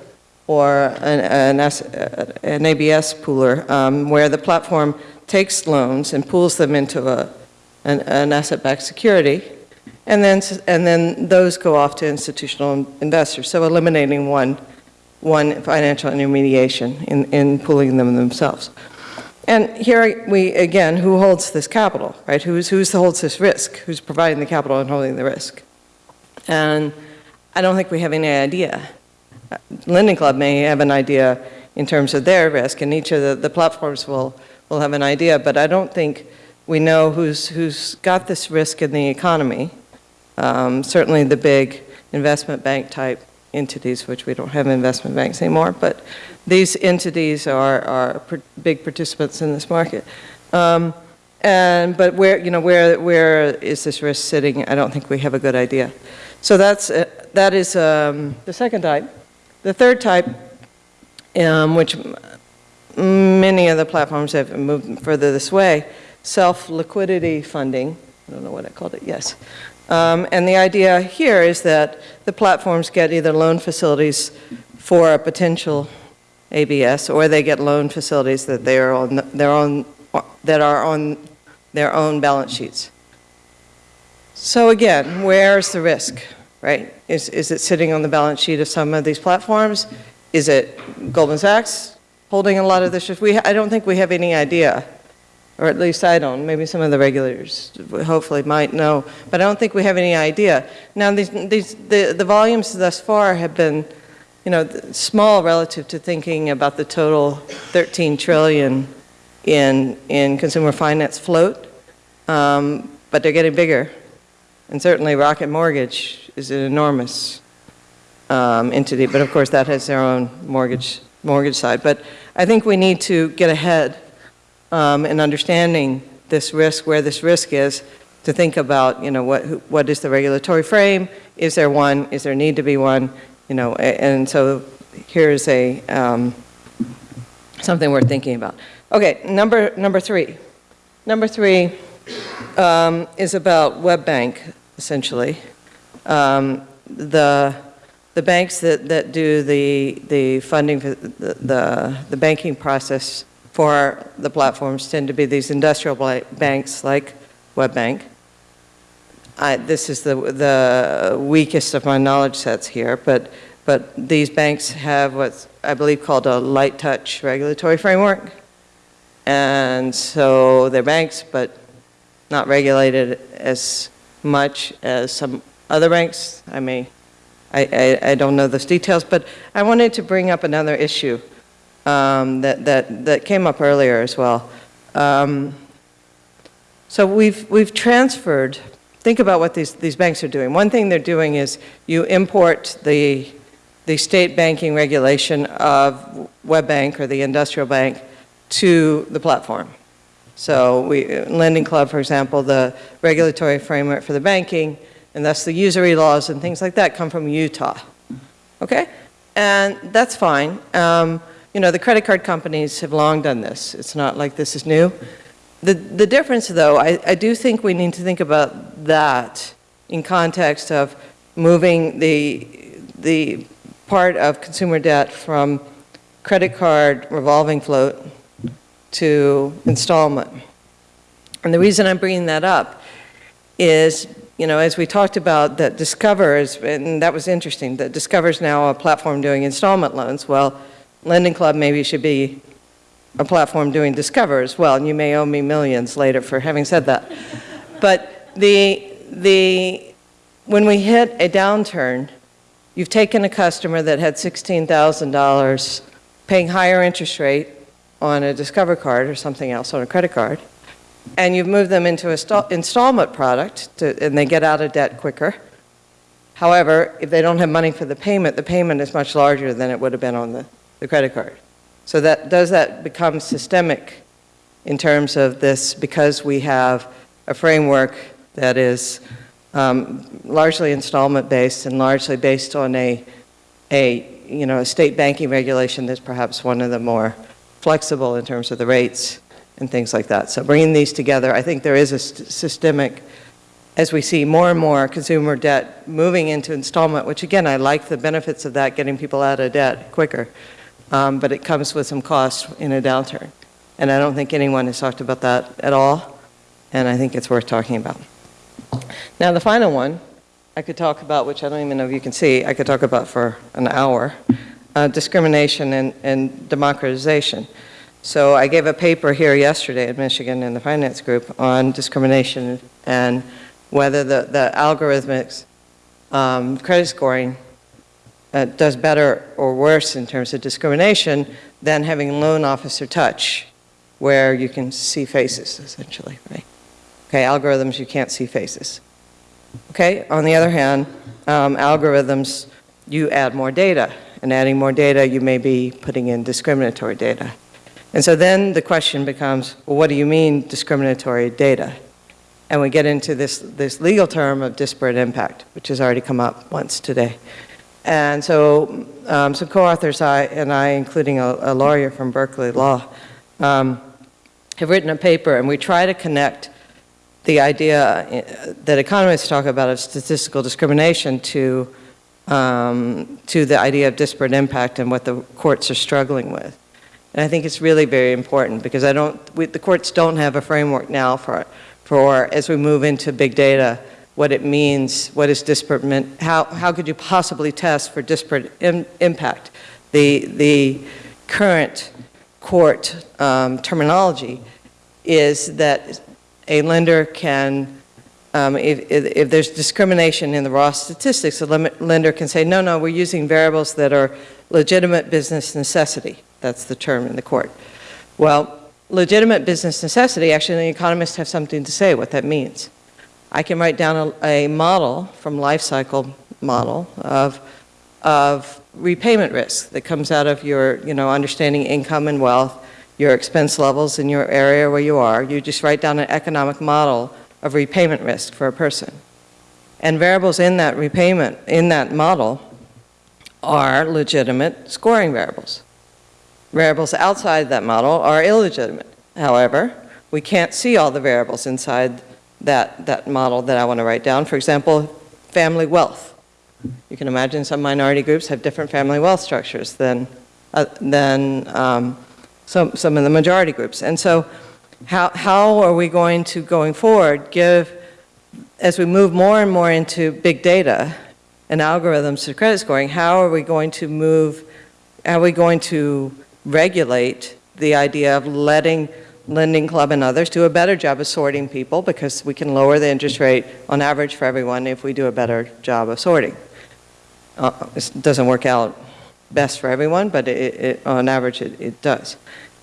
or an, an, an ABS pooler, um, where the platform takes loans and pools them into a, an, an asset-backed security, and then, and then those go off to institutional investors, so eliminating one, one financial intermediation in, in pooling them themselves. And here we, again, who holds this capital, right? Who's, who's holds this risk? Who's providing the capital and holding the risk? And I don't think we have any idea. Lending Club may have an idea in terms of their risk, and each of the, the platforms will, will have an idea, but I don't think we know who's, who's got this risk in the economy. Um, certainly the big investment bank type entities, which we don't have investment banks anymore, but these entities are, are big participants in this market. Um, and, but where, you know, where, where is this risk sitting? I don't think we have a good idea. So that's, uh, that is um, the second type. The third type, um, which many of the platforms have moved further this way, self-liquidity funding, I don't know what I called it, yes. Um, And the idea here is that the platforms get either loan facilities for a potential ABS, or they get loan facilities that they are on their own, that are on their own balance sheets. So again, where's the risk, right? Is, is it sitting on the balance sheet of some of these platforms? Is it Goldman Sachs holding a lot of this? We, I don't think we have any idea, or at least I don't. Maybe some of the regulators hopefully might know, but I don't think we have any idea. Now, these, these, the, the volumes thus far have been, you know, small relative to thinking about the total 13 trillion in, in consumer finance float, um, but they're getting bigger. And certainly Rocket Mortgage is an enormous um, entity, but of course that has their own mortgage, mortgage side. But I think we need to get ahead um, in understanding this risk, where this risk is, to think about, you know, what, what is the regulatory frame? Is there one? Is there need to be one? You know, and so here's a, um, something worth thinking about. Okay, number, number three. Number three um, is about WebBank, essentially. Um, The, the banks that, that do the, the funding, for the, the the banking process for the platforms tend to be these industrial banks like WebBank. I, this is the, the weakest of my knowledge sets here, but, but these banks have what's, I believe, called a light touch regulatory framework. And so they're banks, but not regulated as much as some other banks. I may, I, I, I don't know those details, but I wanted to bring up another issue um, that, that, that came up earlier as well. Um, so we've, we've transferred, think about what these, these banks are doing. One thing they're doing is you import the, the state banking regulation of WebBank or the industrial bank to the platform. So we, Lending Club, for example, the regulatory framework for the banking, and thus the usury laws and things like that come from Utah. Okay? And that's fine. Um, You know, the credit card companies have long done this. It's not like this is new. The, the difference, though, I, I do think we need to think about that in context of moving the, the part of consumer debt from credit card revolving float to installment. And the reason I'm bringing that up is, you know, as we talked about, that Discover is, and that was interesting, that Discover is now a platform doing installment loans. Well, Lending Club maybe should be a platform doing Discover as well, and you may owe me millions later for having said that. But the, the, when we hit a downturn, you've taken a customer that had $16,000 paying higher interest rate on a Discover card or something else on a credit card, and you've moved them into a sta- installment product, to- and they get out of debt quicker. However, if they don't have money for the payment, the payment is much larger than it would have been on the, the credit card. So that, does that become systemic in terms of this, because we have a framework that is um, largely installment-based and largely based on a, a, you know, a state banking regulation that's perhaps one of the more flexible in terms of the rates and things like that. So bringing these together, I think there is a st- systemic, as we see more and more consumer debt moving into installment, which again, I like the benefits of that, getting people out of debt quicker, um, but it comes with some cost in a downturn. And I don't think anyone has talked about that at all, and I think it's worth talking about. Now, the final one I could talk about, which I don't even know if you can see, I could talk about for an hour, uh, discrimination and, and democratization. So I gave a paper here yesterday at Michigan in the finance group on discrimination and whether the, the algorithmics um, credit scoring uh, does better or worse in terms of discrimination than having loan officer touch, where you can see faces, essentially, right? Okay, algorithms, you can't see faces. Okay, on the other hand, um, algorithms, you add more data, and adding more data, you may be putting in discriminatory data. And so then the question becomes, well, what do you mean discriminatory data? And we get into this, this legal term of disparate impact, which has already come up once today. And so um, some co-authors I, and I, including a, a lawyer from Berkeley Law, um, have written a paper, and we try to connect the idea uh, that economists talk about of statistical discrimination to, um, to the idea of disparate impact and what the courts are struggling with. And I think it's really very important because I don't, we, the courts don't have a framework now for, for, as we move into big data, what it means, what is disparate, how, how could you possibly test for disparate im- impact? The, the current court um, terminology is that a lender can, um, if, if if there's discrimination in the raw statistics, limit- lender can say, no, no, we're using variables that are legitimate business necessity. That's the term in the court. Well, legitimate business necessity, actually, the economists have something to say what that means. I can write down a, a model from life cycle model of, of repayment risk that comes out of your, you know, understanding income and wealth, your expense levels in your area where you are. You just write down an economic model of repayment risk for a person. And variables in that repayment, in that model, are legitimate scoring variables. Variables outside that model are illegitimate. However, we can't see all the variables inside that, that model that I want to write down. For example, family wealth. You can imagine some minority groups have different family wealth structures than, uh, than um, some, some of the majority groups. And so how, how are we going to, going forward, give, as we move more and more into big data and algorithms to credit scoring, how are we going to move, how are we going to regulate the idea of letting Lending Club and others do a better job of sorting people because we can lower the interest rate on average for everyone if we do a better job of sorting. Uh, It doesn't work out best for everyone, but it, it, on average it, it does.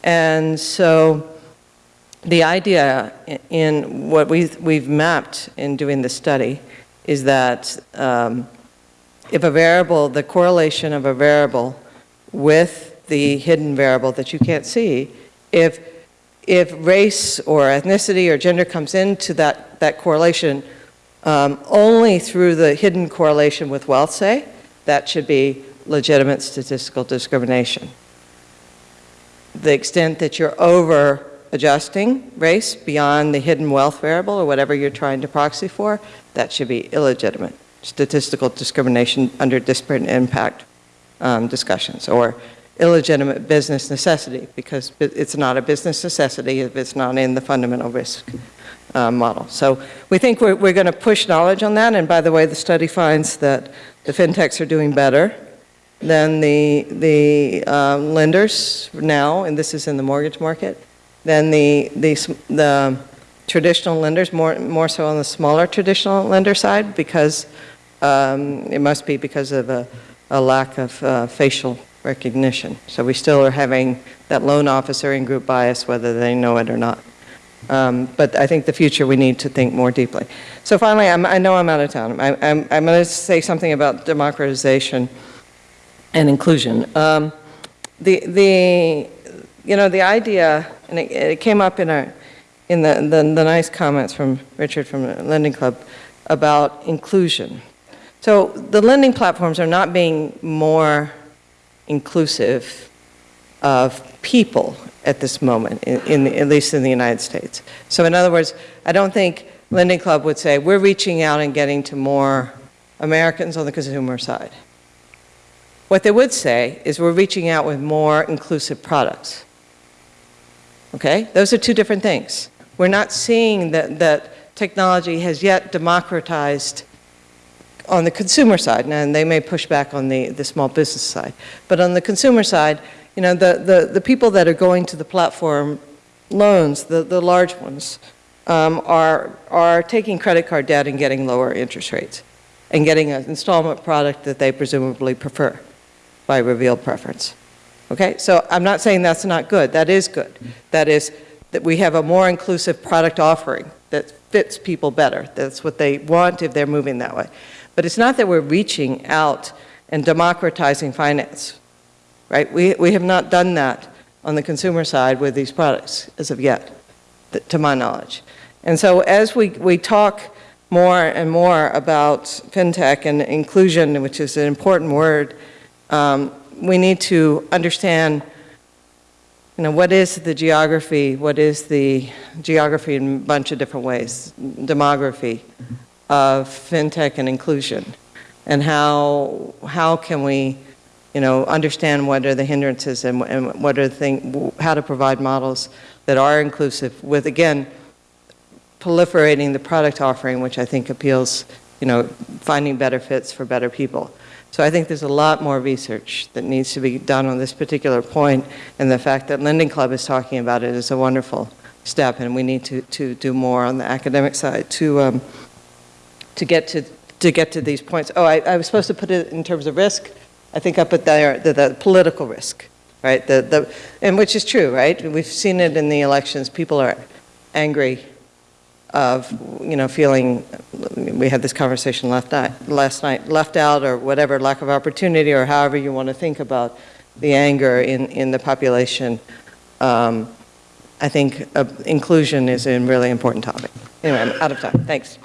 And so the idea in what we've, we've mapped in doing the study is that um, if a variable, the correlation of a variable with the hidden variable that you can't see, if, if race or ethnicity or gender comes into that, that correlation um, only through the hidden correlation with wealth, say, that should be legitimate statistical discrimination. The extent that you're over adjusting race beyond the hidden wealth variable or whatever you're trying to proxy for, that should be illegitimate. Statistical discrimination under disparate impact um, discussions, or illegitimate business necessity, because it's not a business necessity if it's not in the fundamental risk uh, model. So we think we're, we're going to push knowledge on that, and by the way, the study finds that the fintechs are doing better than the, the um, lenders now, and this is in the mortgage market, than the, the, the traditional lenders, more, more so on the smaller traditional lender side, because um, it must be because of a, a lack of uh, facial recognition. So we still are having that loan officer in group bias, whether they know it or not. Um, But I think the future, we need to think more deeply. So finally, I'm, I know I'm out of town. I- I'm, I'm going to say something about democratization and inclusion. Um, The, the, you know, the idea, and it, it came up in our, in the, the, the nice comments from Richard from the Lending Club about inclusion. So the lending platforms are not being more inclusive of people at this moment, in, in, at least in the United States. So in other words, I don't think Lending Club would say, we're reaching out and getting to more Americans on the consumer side. What they would say is we're reaching out with more inclusive products. Okay? Those are two different things. We're not seeing that, that technology has yet democratized on the consumer side, and they may push back on the, the small business side. But on the consumer side, you know, the, the, the people that are going to the platform loans, the, the large ones, um, are, are taking credit card debt and getting lower interest rates and getting an installment product that they presumably prefer by revealed preference. Okay, so I'm not saying that's not good. That is good. That is that we have a more inclusive product offering that fits people better. That's what they want if they're moving that way. But it's not that we're reaching out and democratizing finance, right? We, we have not done that on the consumer side with these products as of yet, to my knowledge. And so as we, we talk more and more about fintech and inclusion, which is an important word, um, we need to understand, you know, what is the geography, what is the geography in a bunch of different ways, demography of fintech and inclusion, and how, how can we, you know, understand what are the hindrances and, and what are the thing, how to provide models that are inclusive with, again, proliferating the product offering, which I think appeals, you know, finding better fits for better people. So I think there's a lot more research that needs to be done on this particular point, and the fact that Lending Club is talking about it is a wonderful step, and we need to, to do more on the academic side to, um, to get to, to get to these points. Oh, I, I was supposed to put it in terms of risk. I think I put there the, the political risk, right? The, the, and which is true, right? We've seen it in the elections. People are angry of, you know, feeling, we had this conversation last night, last night, left out or whatever, lack of opportunity or however you want to think about the anger in, in the population. Um, I think uh, inclusion is a really important topic. Anyway, I'm out of time. Thanks.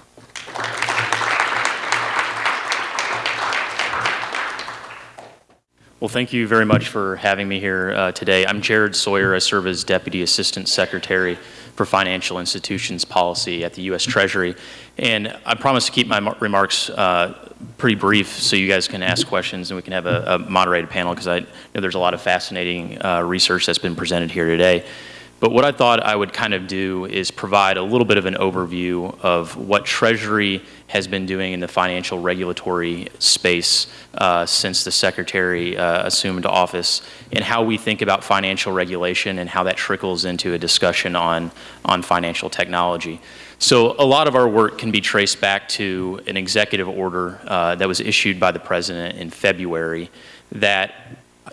Well, thank you very much for having me here uh, today. I'm Jared Sawyer. I serve as Deputy Assistant Secretary for Financial Institutions Policy at the U.S. Treasury. And I promise to keep my remarks uh, pretty brief so you guys can ask questions and we can have a, a moderated panel because I know there's a lot of fascinating uh, research that's been presented here today. But what I thought I would kind of do is provide a little bit of an overview of what Treasury has been doing in the financial regulatory space uh, since the Secretary uh, assumed office and how we think about financial regulation and how that trickles into a discussion on, on financial technology. So a lot of our work can be traced back to an executive order uh, that was issued by the President in February that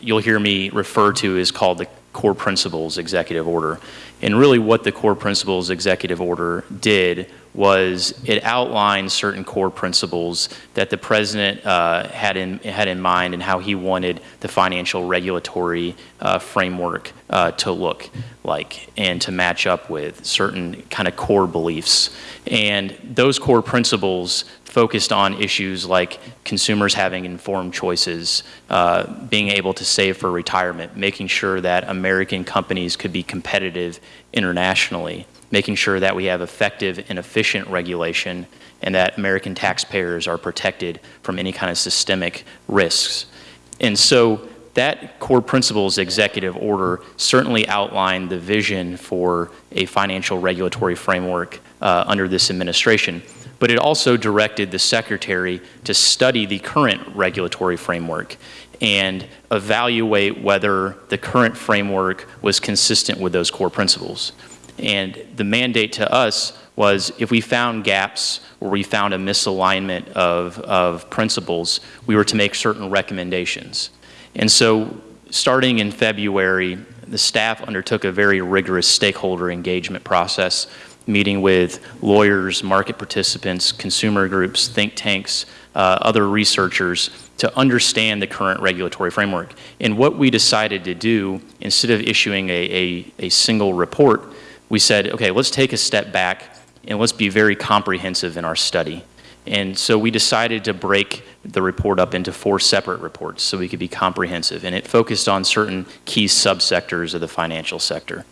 you'll hear me refer to as called the core principles executive order. And really what the core principles executive order did was it outlined certain core principles that the president uh, had, in, had in mind and how he wanted the financial regulatory uh, framework uh, to look like and to match up with certain kind of core beliefs. And those core principles focused on issues like consumers having informed choices, uh, being able to save for retirement, making sure that American companies could be competitive internationally, making sure that we have effective and efficient regulation and that American taxpayers are protected from any kind of systemic risks. And so that core principles executive order certainly outlined the vision for a financial regulatory framework uh, under this administration but it also directed the secretary to study the current regulatory framework and evaluate whether the current framework was consistent with those core principles. And the mandate to us was if we found gaps or we found a misalignment of, of principles, we were to make certain recommendations. And so starting in February, the staff undertook a very rigorous stakeholder engagement process meeting with lawyers, market participants, consumer groups, think tanks, uh, other researchers to understand the current regulatory framework. And what we decided to do, instead of issuing a, a, a single report, we said, okay, let's take a step back and let's be very comprehensive in our study. And so we decided to break the report up into four separate reports so we could be comprehensive. And it focused on certain key subsectors of the financial sector.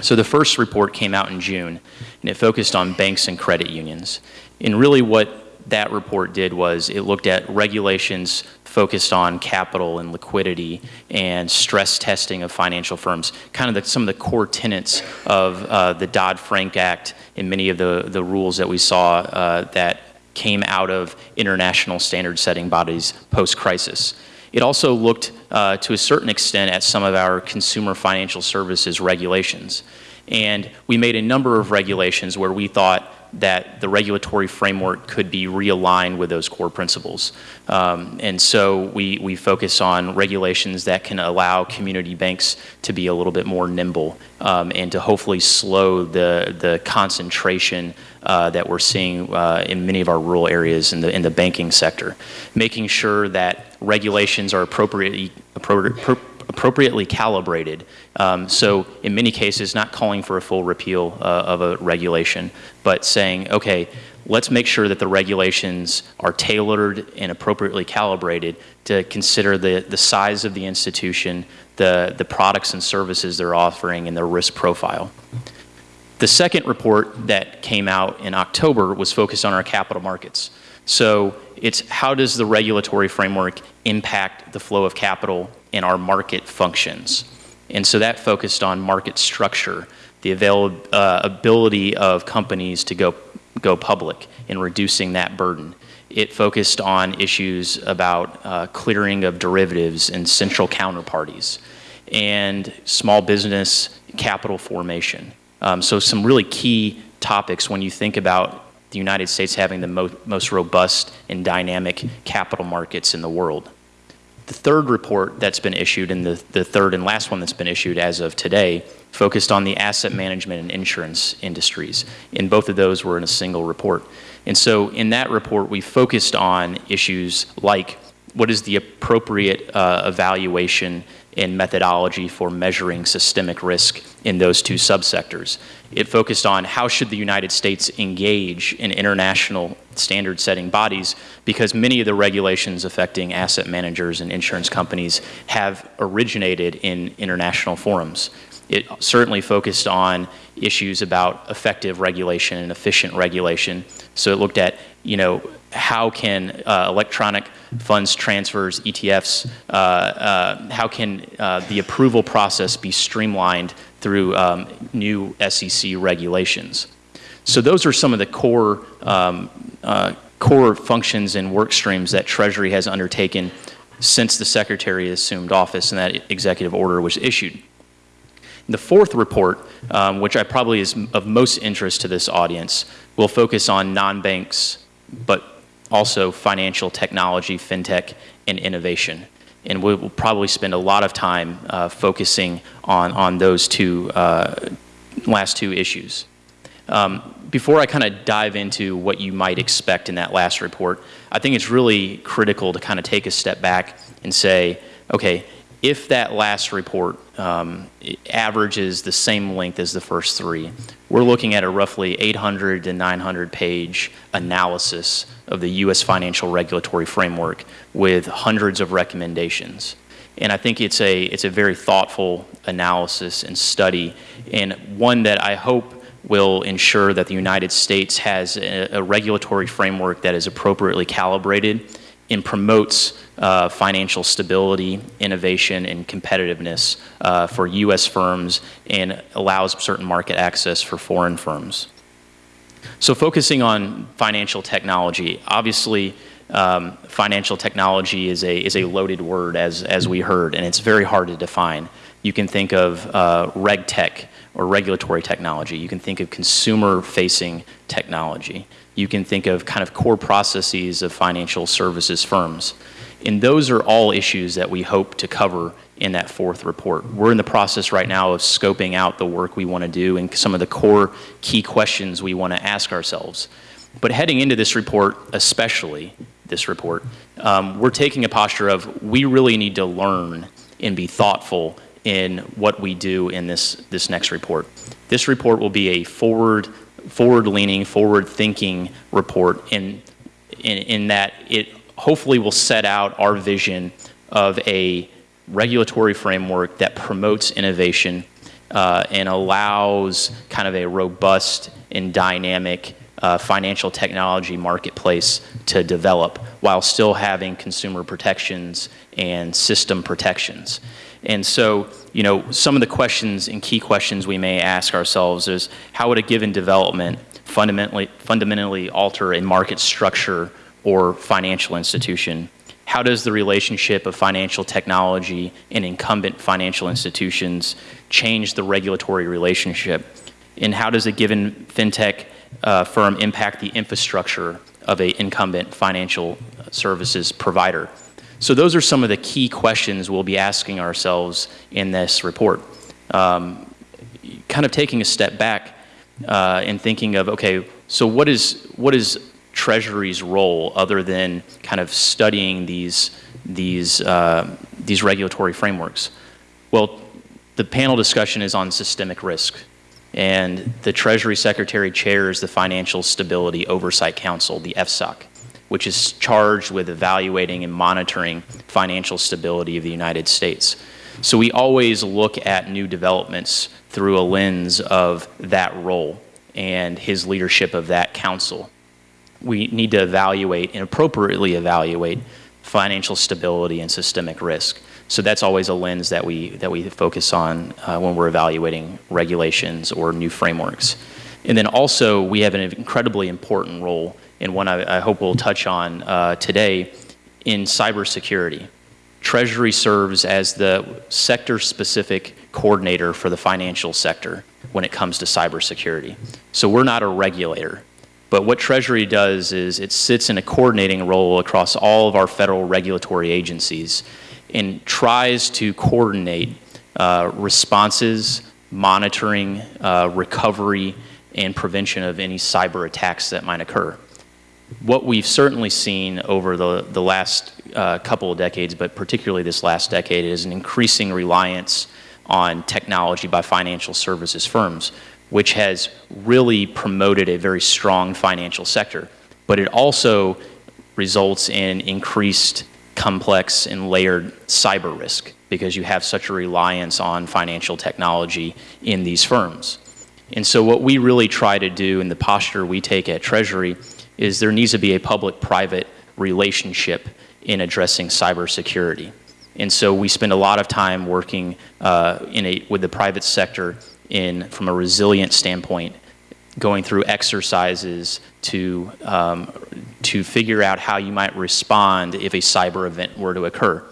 So the first report came out in June, and it focused on banks and credit unions. And really what that report did was it looked at regulations focused on capital and liquidity and stress testing of financial firms, kind of the, some of the core tenets of uh, the Dodd-Frank Act and many of the, the rules that we saw uh, that came out of international standard setting bodies post-crisis. It also looked uh, to a certain extent at some of our consumer financial services regulations. And we made a number of regulations where we thought that the regulatory framework could be realigned with those core principles. Um, and so we, we focus on regulations that can allow community banks to be a little bit more nimble um, and to hopefully slow the, the concentration uh, that we're seeing uh, in many of our rural areas in the, in the banking sector. Making sure that regulations are appropriately, appropriate, appropriately calibrated. Um, so in many cases, not calling for a full repeal uh, of a regulation, but saying, okay, let's make sure that the regulations are tailored and appropriately calibrated to consider the, the size of the institution, the, the products and services they're offering, and their risk profile. The second report that came out in October was focused on our capital markets. So it's how does the regulatory framework impact the flow of capital in our market functions? And so that focused on market structure, the avail uh, ability of companies to go, go public and reducing that burden. It focused on issues about uh, clearing of derivatives and central counterparties and small business capital formation. Um, so some really key topics when you think about the United States having the mo most robust and dynamic capital markets in the world. The third report that's been issued, and the, the third and last one that's been issued as of today, focused on the asset management and insurance industries. And both of those were in a single report. And so in that report, we focused on issues like what is the appropriate uh, evaluation and methodology for measuring systemic risk in those two subsectors. It focused on how should the United States engage in international standard setting bodies because many of the regulations affecting asset managers and insurance companies have originated in international forums. It certainly focused on issues about effective regulation and efficient regulation. So it looked at, you know, how can uh, electronic funds transfers, ETFs, uh, uh, how can uh, the approval process be streamlined through um, new SEC regulations. So those are some of the core, um, uh, core functions and work streams that Treasury has undertaken since the Secretary assumed office and that executive order was issued. The fourth report, um, which I probably is of most interest to this audience, will focus on non-banks, but also financial technology, fintech, and innovation. And we will probably spend a lot of time uh, focusing on, on those two uh, last two issues. Um, before I kind of dive into what you might expect in that last report, I think it's really critical to kind of take a step back and say, okay, if that last report um, averages the same length as the first three, we're looking at a roughly 800 to 900 page analysis of the U.S. financial regulatory framework with hundreds of recommendations. And I think it's a, it's a very thoughtful analysis and study, and one that I hope will ensure that the United States has a, a regulatory framework that is appropriately calibrated and promotes uh, financial stability, innovation, and competitiveness uh, for U.S. firms and allows certain market access for foreign firms. So focusing on financial technology, obviously um, financial technology is a, is a loaded word as, as we heard, and it's very hard to define. You can think of uh, reg tech or regulatory technology. You can think of consumer-facing technology. You can think of kind of core processes of financial services firms. And those are all issues that we hope to cover in that fourth report. We're in the process right now of scoping out the work we want to do and some of the core key questions we want to ask ourselves. But heading into this report, especially this report, um, we're taking a posture of we really need to learn and be thoughtful in what we do in this, this next report. This report will be a forward, forward-leaning, forward-thinking report in, in, in that it hopefully will set out our vision of a regulatory framework that promotes innovation uh, and allows kind of a robust and dynamic uh, financial technology marketplace to develop while still having consumer protections and system protections. And so, you know, some of the questions and key questions we may ask ourselves is how would a given development fundamentally, fundamentally alter a market structure or financial institution? How does the relationship of financial technology and incumbent financial institutions change the regulatory relationship? And how does a given fintech uh, firm impact the infrastructure of an incumbent financial services provider? So those are some of the key questions we'll be asking ourselves in this report. Um, kind of taking a step back uh, and thinking of, okay, so what is, what is Treasury's role other than kind of studying these, these, uh, these regulatory frameworks? Well, the panel discussion is on systemic risk. And the Treasury Secretary chairs the Financial Stability Oversight Council, the FSOC, which is charged with evaluating and monitoring financial stability of the United States. So we always look at new developments through a lens of that role and his leadership of that council. We need to evaluate and appropriately evaluate financial stability and systemic risk. So that's always a lens that we, that we focus on uh, when we're evaluating regulations or new frameworks. And then also, we have an incredibly important role, and one I, I hope we'll touch on uh, today, in cybersecurity. Treasury serves as the sector-specific coordinator for the financial sector when it comes to cybersecurity. So we're not a regulator. But what Treasury does is it sits in a coordinating role across all of our federal regulatory agencies and tries to coordinate uh, responses, monitoring, uh, recovery, and prevention of any cyber attacks that might occur. What we've certainly seen over the, the last uh, couple of decades, but particularly this last decade, is an increasing reliance on technology by financial services firms, which has really promoted a very strong financial sector. But it also results in increased complex and layered cyber risk because you have such a reliance on financial technology in these firms. And so what we really try to do in the posture we take at Treasury is there needs to be a public-private relationship in addressing cybersecurity. And so we spend a lot of time working uh, in a, with the private sector in, from a resilient standpoint, going through exercises to, um, to figure out how you might respond if a cyber event were to occur.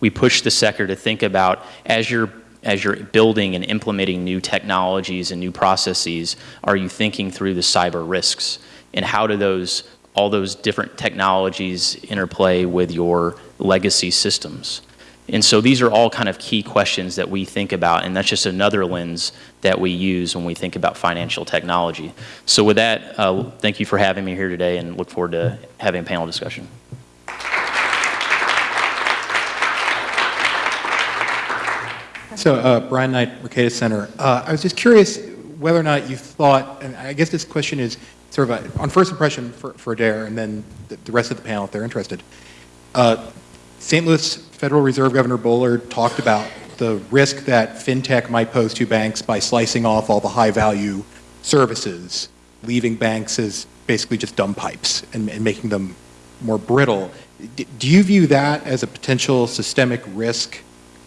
We push the sector to think about as you're as you're building and implementing new technologies and new processes, are you thinking through the cyber risks? And how do those, all those different technologies interplay with your legacy systems? And so these are all kind of key questions that we think about, and that's just another lens that we use when we think about financial technology. So with that, uh, thank you for having me here today and look forward to having a panel discussion. So, uh, Brian Knight, Mercatus Center. Uh, I was just curious whether or not you thought, and I guess this question is sort of a, on first impression for, for Adair, and then the, the rest of the panel if they're interested. Uh, St. Louis Federal Reserve Governor Bullard talked about the risk that fintech might pose to banks by slicing off all the high value services, leaving banks as basically just dumb pipes and, and making them more brittle. D do you view that as a potential systemic risk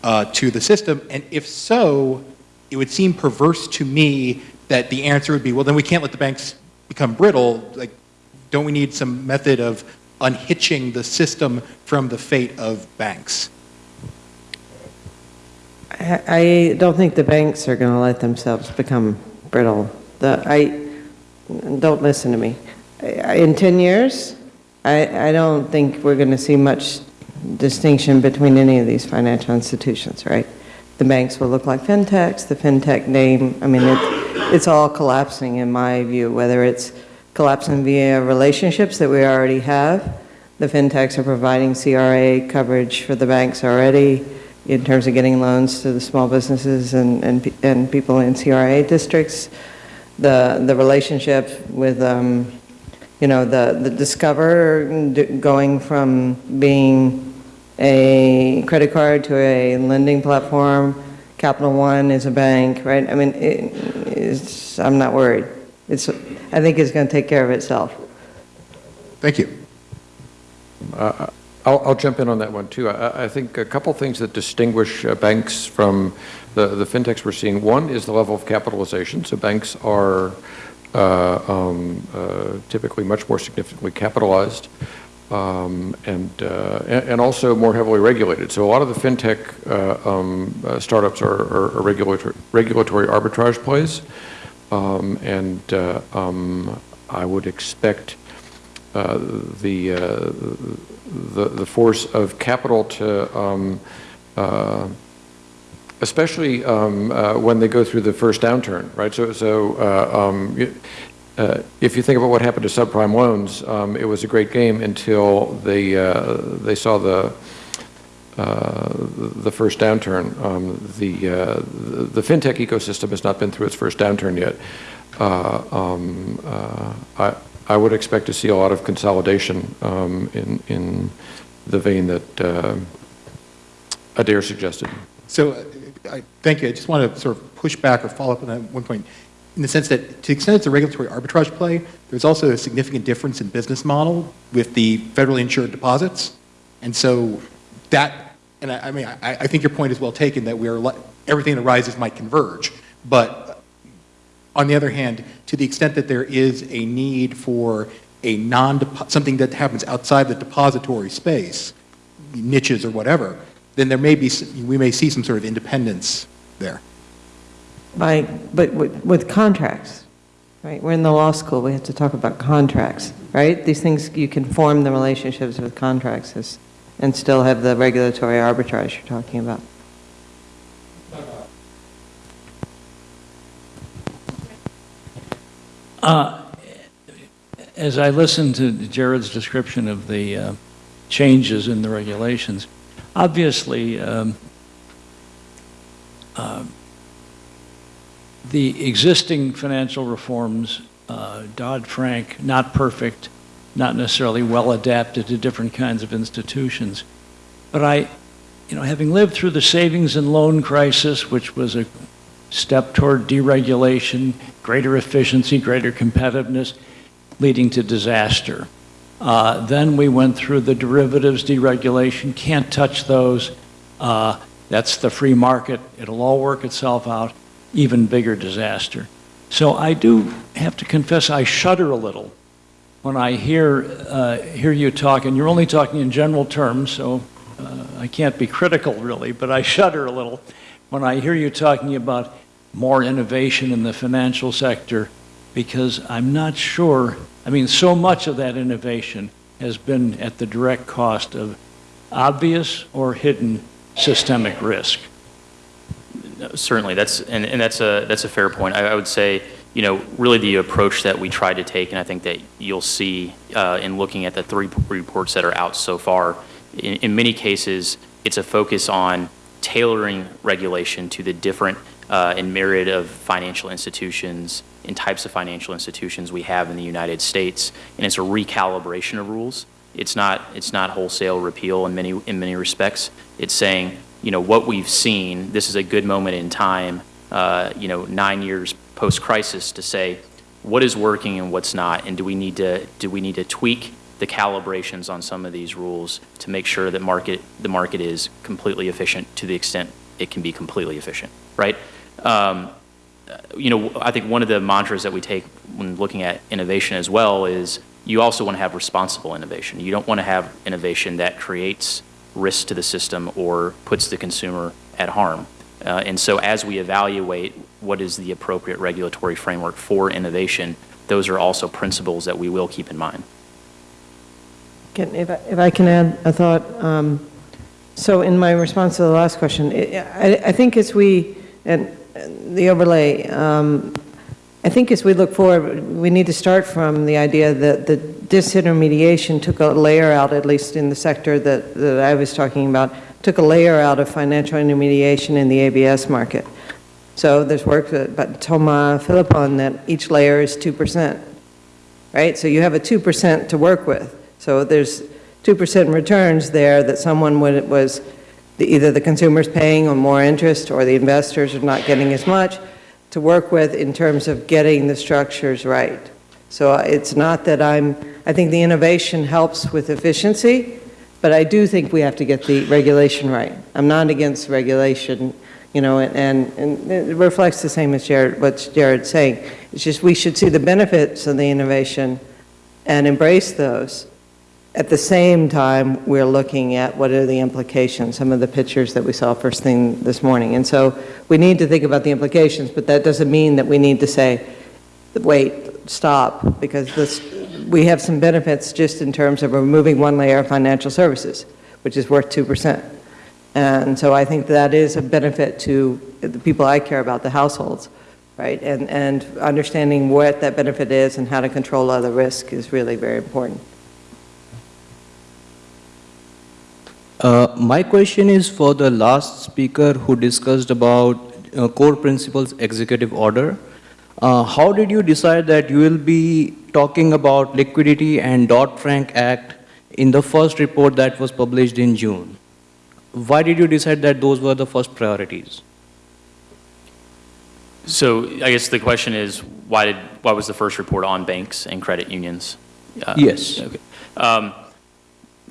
uh, to the system? And if so, it would seem perverse to me that the answer would be, well, then we can't let the banks become brittle. Like, don't we need some method of unhitching the system from the fate of banks? I don't think the banks are going to let themselves become brittle. The, I, don't listen to me. In 10 years, I, I don't think we're going to see much distinction between any of these financial institutions, right? The banks will look like fintechs, the fintech name, I mean, it, it's all collapsing in my view, whether it's collapsing via relationships that we already have. The fintechs are providing CRA coverage for the banks already in terms of getting loans to the small businesses and, and, and people in CRA districts. The, the relationship with, um, you know, the, the Discover going from being a credit card to a lending platform. Capital One is a bank, right? I mean, it, it's, I'm not worried. It's, I think it's going to take care of itself. Thank you. I'll, I'll jump in on that one, too. I, I think a couple things that distinguish uh, banks from the, the fintechs we're seeing. One is the level of capitalization. So banks are uh, um, uh, typically much more significantly capitalized um, and, uh, and also more heavily regulated. So a lot of the fintech uh, um, uh, startups are, are, are regulatory, regulatory arbitrage plays. Um, and uh, um, I would expect uh, the, uh, the, the force of capital to, um, especially um, uh, when they go through the first downturn, right? So, so uh, um, uh, if you think about what happened to subprime loans, um, it was a great game until they, uh, they saw the, uh, the first downturn. Um, The uh, the fintech ecosystem has not been through its first downturn yet. Uh, um, uh, I I would expect to see a lot of consolidation um, in in the vein that uh, Adair suggested. So, I, thank you. I just want to sort of push back or follow up on that one point, in the sense that to the extent it's a regulatory arbitrage play, there's also a significant difference in business model with the federally insured deposits. And so that, and I, I mean, I, I think your point is well taken that we are, everything that rises might converge. But on the other hand, to the extent that there is a need for a non, something that happens outside the depository space, niches or whatever, then there may be, we may see some sort of independence there. By, but with with contracts, right? We're in the law school, we have to talk about contracts, right? These things, you can form the relationships with contracts as- and still have the regulatory arbitrage you're talking about. As I listened to Jared's description of the uh, changes in the regulations, obviously, um, uh, the existing financial reforms, uh, Dodd-Frank, not perfect, not necessarily well adapted to different kinds of institutions. But I, you know, having lived through the savings and loan crisis, which was a step toward deregulation, greater efficiency, greater competitiveness, leading to disaster. Uh, Then we went through the derivatives deregulation, can't touch those. Uh, That's the free market, it'll all work itself out, even bigger disaster. So I do have to confess, I shudder a little when I hear, uh, hear you talk, and you're only talking in general terms, so uh, I can't be critical really, but I shudder a little when I hear you talking about more innovation in the financial sector, because I'm not sure, I mean, so much of that innovation has been at the direct cost of obvious or hidden systemic risk. Certainly, that's, and, and that's a, that's a fair point. I, I would say, you know, really the approach that we tried to take, and I think that you'll see uh, in looking at the three reports that are out so far, in, in many cases, it's a focus on tailoring regulation to the different uh, and myriad of financial institutions and types of financial institutions we have in the United States, and it's a recalibration of rules. It's not, it's not wholesale repeal in many, in many respects. It's saying, you know, what we've seen, this is a good moment in time, uh, you know, nine years post-crisis to say, what is working and what's not, and do we need to, do we need to tweak the calibrations on some of these rules to make sure that market, the market is completely efficient to the extent it can be completely efficient, right? Um, you know, I think one of the mantras that we take when looking at innovation as well is you also want to have responsible innovation. You don't want to have innovation that creates risk to the system or puts the consumer at harm. Uh, and so as we evaluate what is the appropriate regulatory framework for innovation, those are also principles that we will keep in mind. If I if I can add a thought, um, so in my response to the last question, I I- think as we, and the overlay, um, I think as we look forward, we need to start from the idea that the disintermediation took a layer out, at least in the sector that that I was talking about, took a layer out of financial intermediation in the ABS market. So there's work that- by Thomas Philippon that each layer is 2% right? So you have a 2% to work with. So there's 2% returns there that someone was, the- either the consumer's paying on more interest or the investors are not getting as much to work with in terms of getting the structures right. So it's not that I'm, I think the innovation helps with efficiency, but I do think we have to get the regulation right. I'm not against regulation, you know, and, and it reflects the same as Jared, what Jared's saying. It's just we should see the benefits of the innovation and embrace those. At the same time, we're looking at what are the implications, some of the pictures that we saw first thing this morning. And so we need to think about the implications, but that doesn't mean that we need to say, wait, stop, because this, we have some benefits just in terms of removing one layer of financial services, which is worth 2%. And so I think that is a benefit to the people I care about, the households, right? And, and understanding what that benefit is and how to control other risk is really very important. Uh, my question is for the last speaker who discussed about uh, core principles executive order. Uh, how did you decide that you will be talking about liquidity and Dodd-Frank Act in the first report that was published in June? Why did you decide that those were the first priorities? So I guess the question is, why did, why was the first report on banks and credit unions? Uh, Yes. Okay. Um,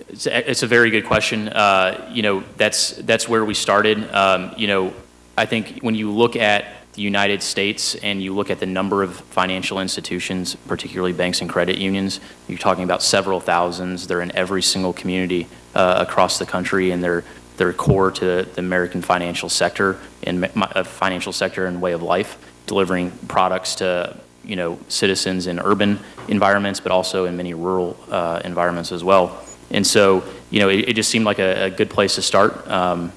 It's a, it's a very good question. Uh, You know, that's, that's where we started. Um, You know, I think when you look at the United States and you look at the number of financial institutions, particularly banks and credit unions, you're talking about several thousands. They're in every single community uh, across the country, and they're, they're core to the American financial sector and uh, financial sector and way of life, delivering products to, you know, citizens in urban environments, but also in many rural uh, environments as well. And so, you know, it, it just seemed like a, a good place to start. Um,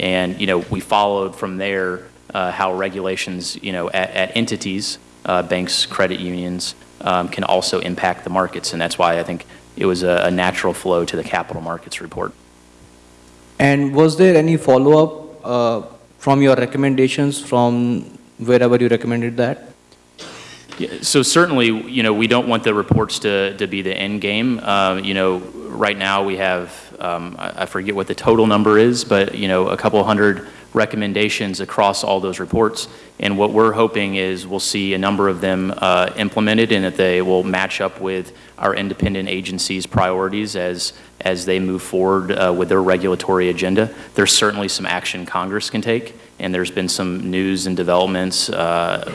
and, you know, we followed from there uh, how regulations, you know, at, at entities, uh, banks, credit unions, um, can also impact the markets. And that's why I think it was a, a natural flow to the capital markets report. And was there any follow-up uh, from your recommendations from wherever you recommended that? Yeah, So certainly, you know, we don't want the reports to, to be the end game. Uh, You know, right now, we have, um, I I forget what the total number is, but, you know, a couple hundred recommendations across all those reports. And what we're hoping is we'll see a number of them uh, implemented and that they will match up with our independent agencies' priorities as, as they move forward uh, with their regulatory agenda. There's certainly some action Congress can take, and there's been some news and developments uh,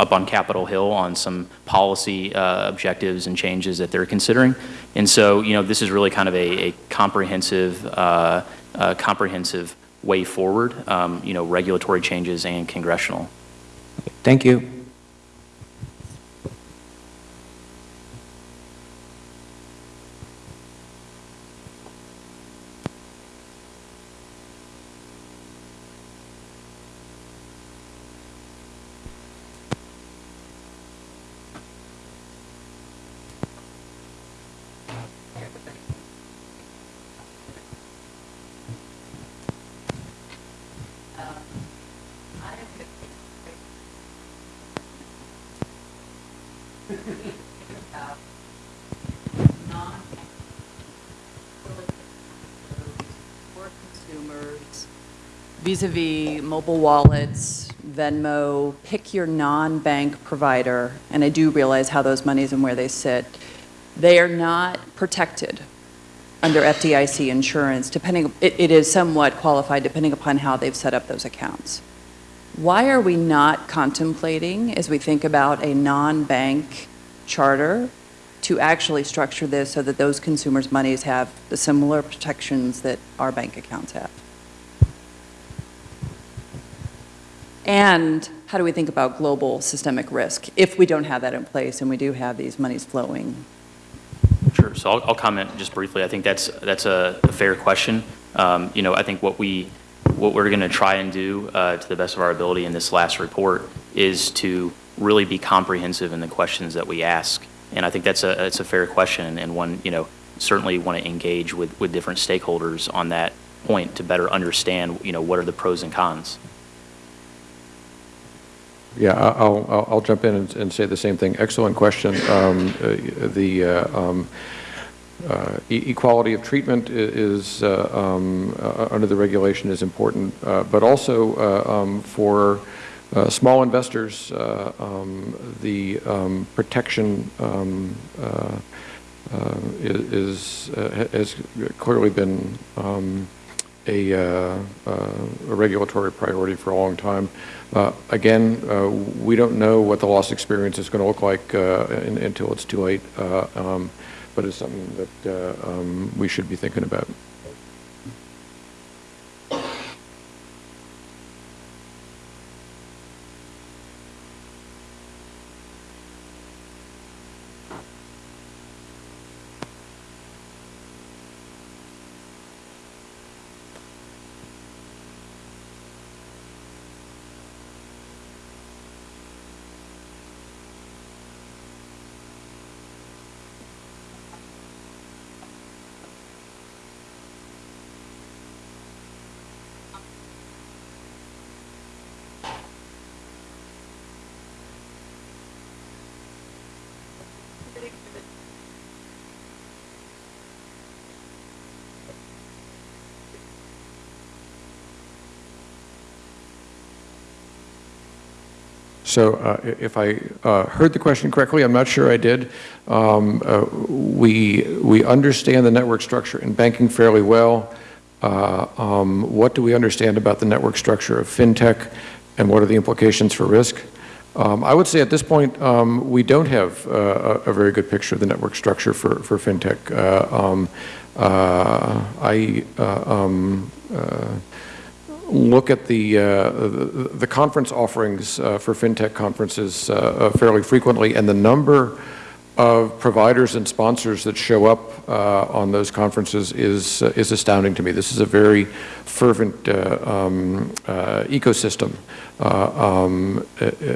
up on Capitol Hill on some policy uh, objectives and changes that they're considering. And so, you know, this is really kind of a, a comprehensive, uh, uh, comprehensive way forward, um, you know, regulatory changes and congressional. Thank you. Vis-à-vis mobile wallets, Venmo, pick your non-bank provider, and I do realize how those monies and where they sit, they are not protected under FDIC insurance, depending, it, it is somewhat qualified depending upon how they've set up those accounts. Why are we not contemplating, as we think about a non-bank charter, to actually structure this so that those consumers' monies have the similar protections that our bank accounts have? And how do we think about global systemic risk if we don't have that in place and we do have these monies flowing? Sure. So I'll, I'll comment just briefly. I think that's that's a, a fair question. Um, you know, I think what we what we're going to try and do uh, to the best of our ability in this last report is to really be comprehensive in the questions that we ask. And I think that's a it's a fair question and one you know certainly want to engage with with different stakeholders on that point to better understand you know what are the pros and cons. Yeah, I'll, I'll- I'll jump in and- and say the same thing. Excellent question. Um, uh, The uh, um, uh, e- equality of treatment is, uh, um, uh, under the regulation is important, uh, but also um, for small investors, um, the um, protection is, has clearly been a, a regulatory priority for a long time. Uh, Again, uh, we don't know what the loss experience is going to look like uh, until it's too late, um, but it's something that um, we should be thinking about. So uh, if I uh, heard the question correctly, I'm not sure I did. Um, uh, We, we understand the network structure in banking fairly well. Uh, um, What do we understand about the network structure of fintech, and what are the implications for risk? Um, I would say at this point, um, we don't have uh, a a very good picture of the network structure for for fintech. Uh, um, I um, look at the, uh, the conference offerings uh, for fintech conferences uh, uh, fairly frequently, and the number of providers and sponsors that show up uh, on those conferences is uh, is astounding to me. This is a very fervent um, ecosystem. Um,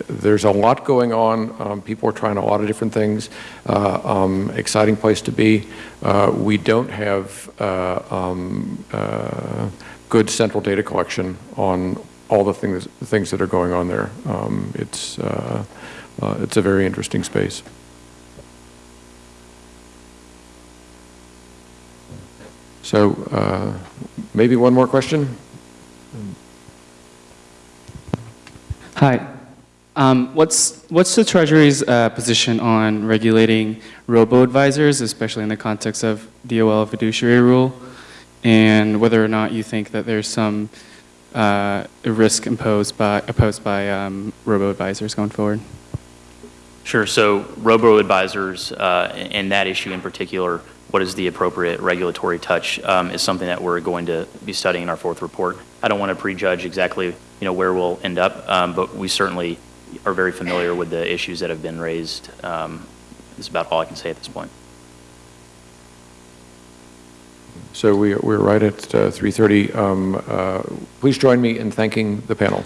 there's a lot going on. Um, people are trying a lot of different things. Um, exciting place to be. We don't have um, good central data collection on all the things things that are going on there. Um, it's uh, uh, it's a very interesting space. So uh, maybe one more question? Hi. Um, what's what's the Treasury's uh, position on regulating robo-advisors, especially in the context of DOL fiduciary rule, and whether or not you think that there's some uh, risk imposed by opposed by um, robo-advisors going forward? Sure. So robo-advisors, uh, and that issue in particular, what is the appropriate regulatory touch, um, is something that we're going to be studying in our fourth report. I don't want to prejudge exactly, you know, where we'll end up, um, but we certainly are very familiar with the issues that have been raised. Um, That's about all I can say at this point. So we, we're right at uh, 3:30. Um, uh, Please join me in thanking the panel.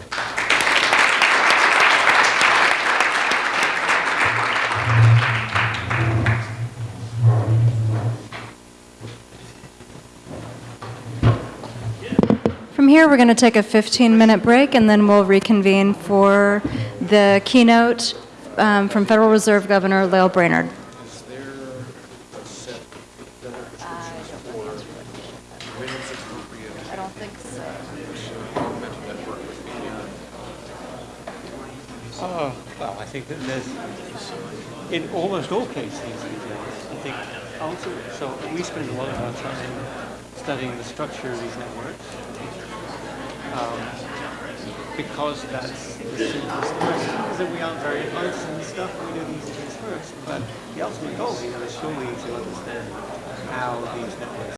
From here, we're going to take a 15-minute break, and then we'll reconvene for the keynote um, from Federal Reserve Governor Lael Brainerd. I don't think so. Uh, well, I think that there's, in almost all cases I think also, so we spend a lot of our time studying the structure of these networks. Um, because that's the simplest question, then we aren't very advanced in stuff, we do these things first. But the ultimate goal here is surely to understand how these networks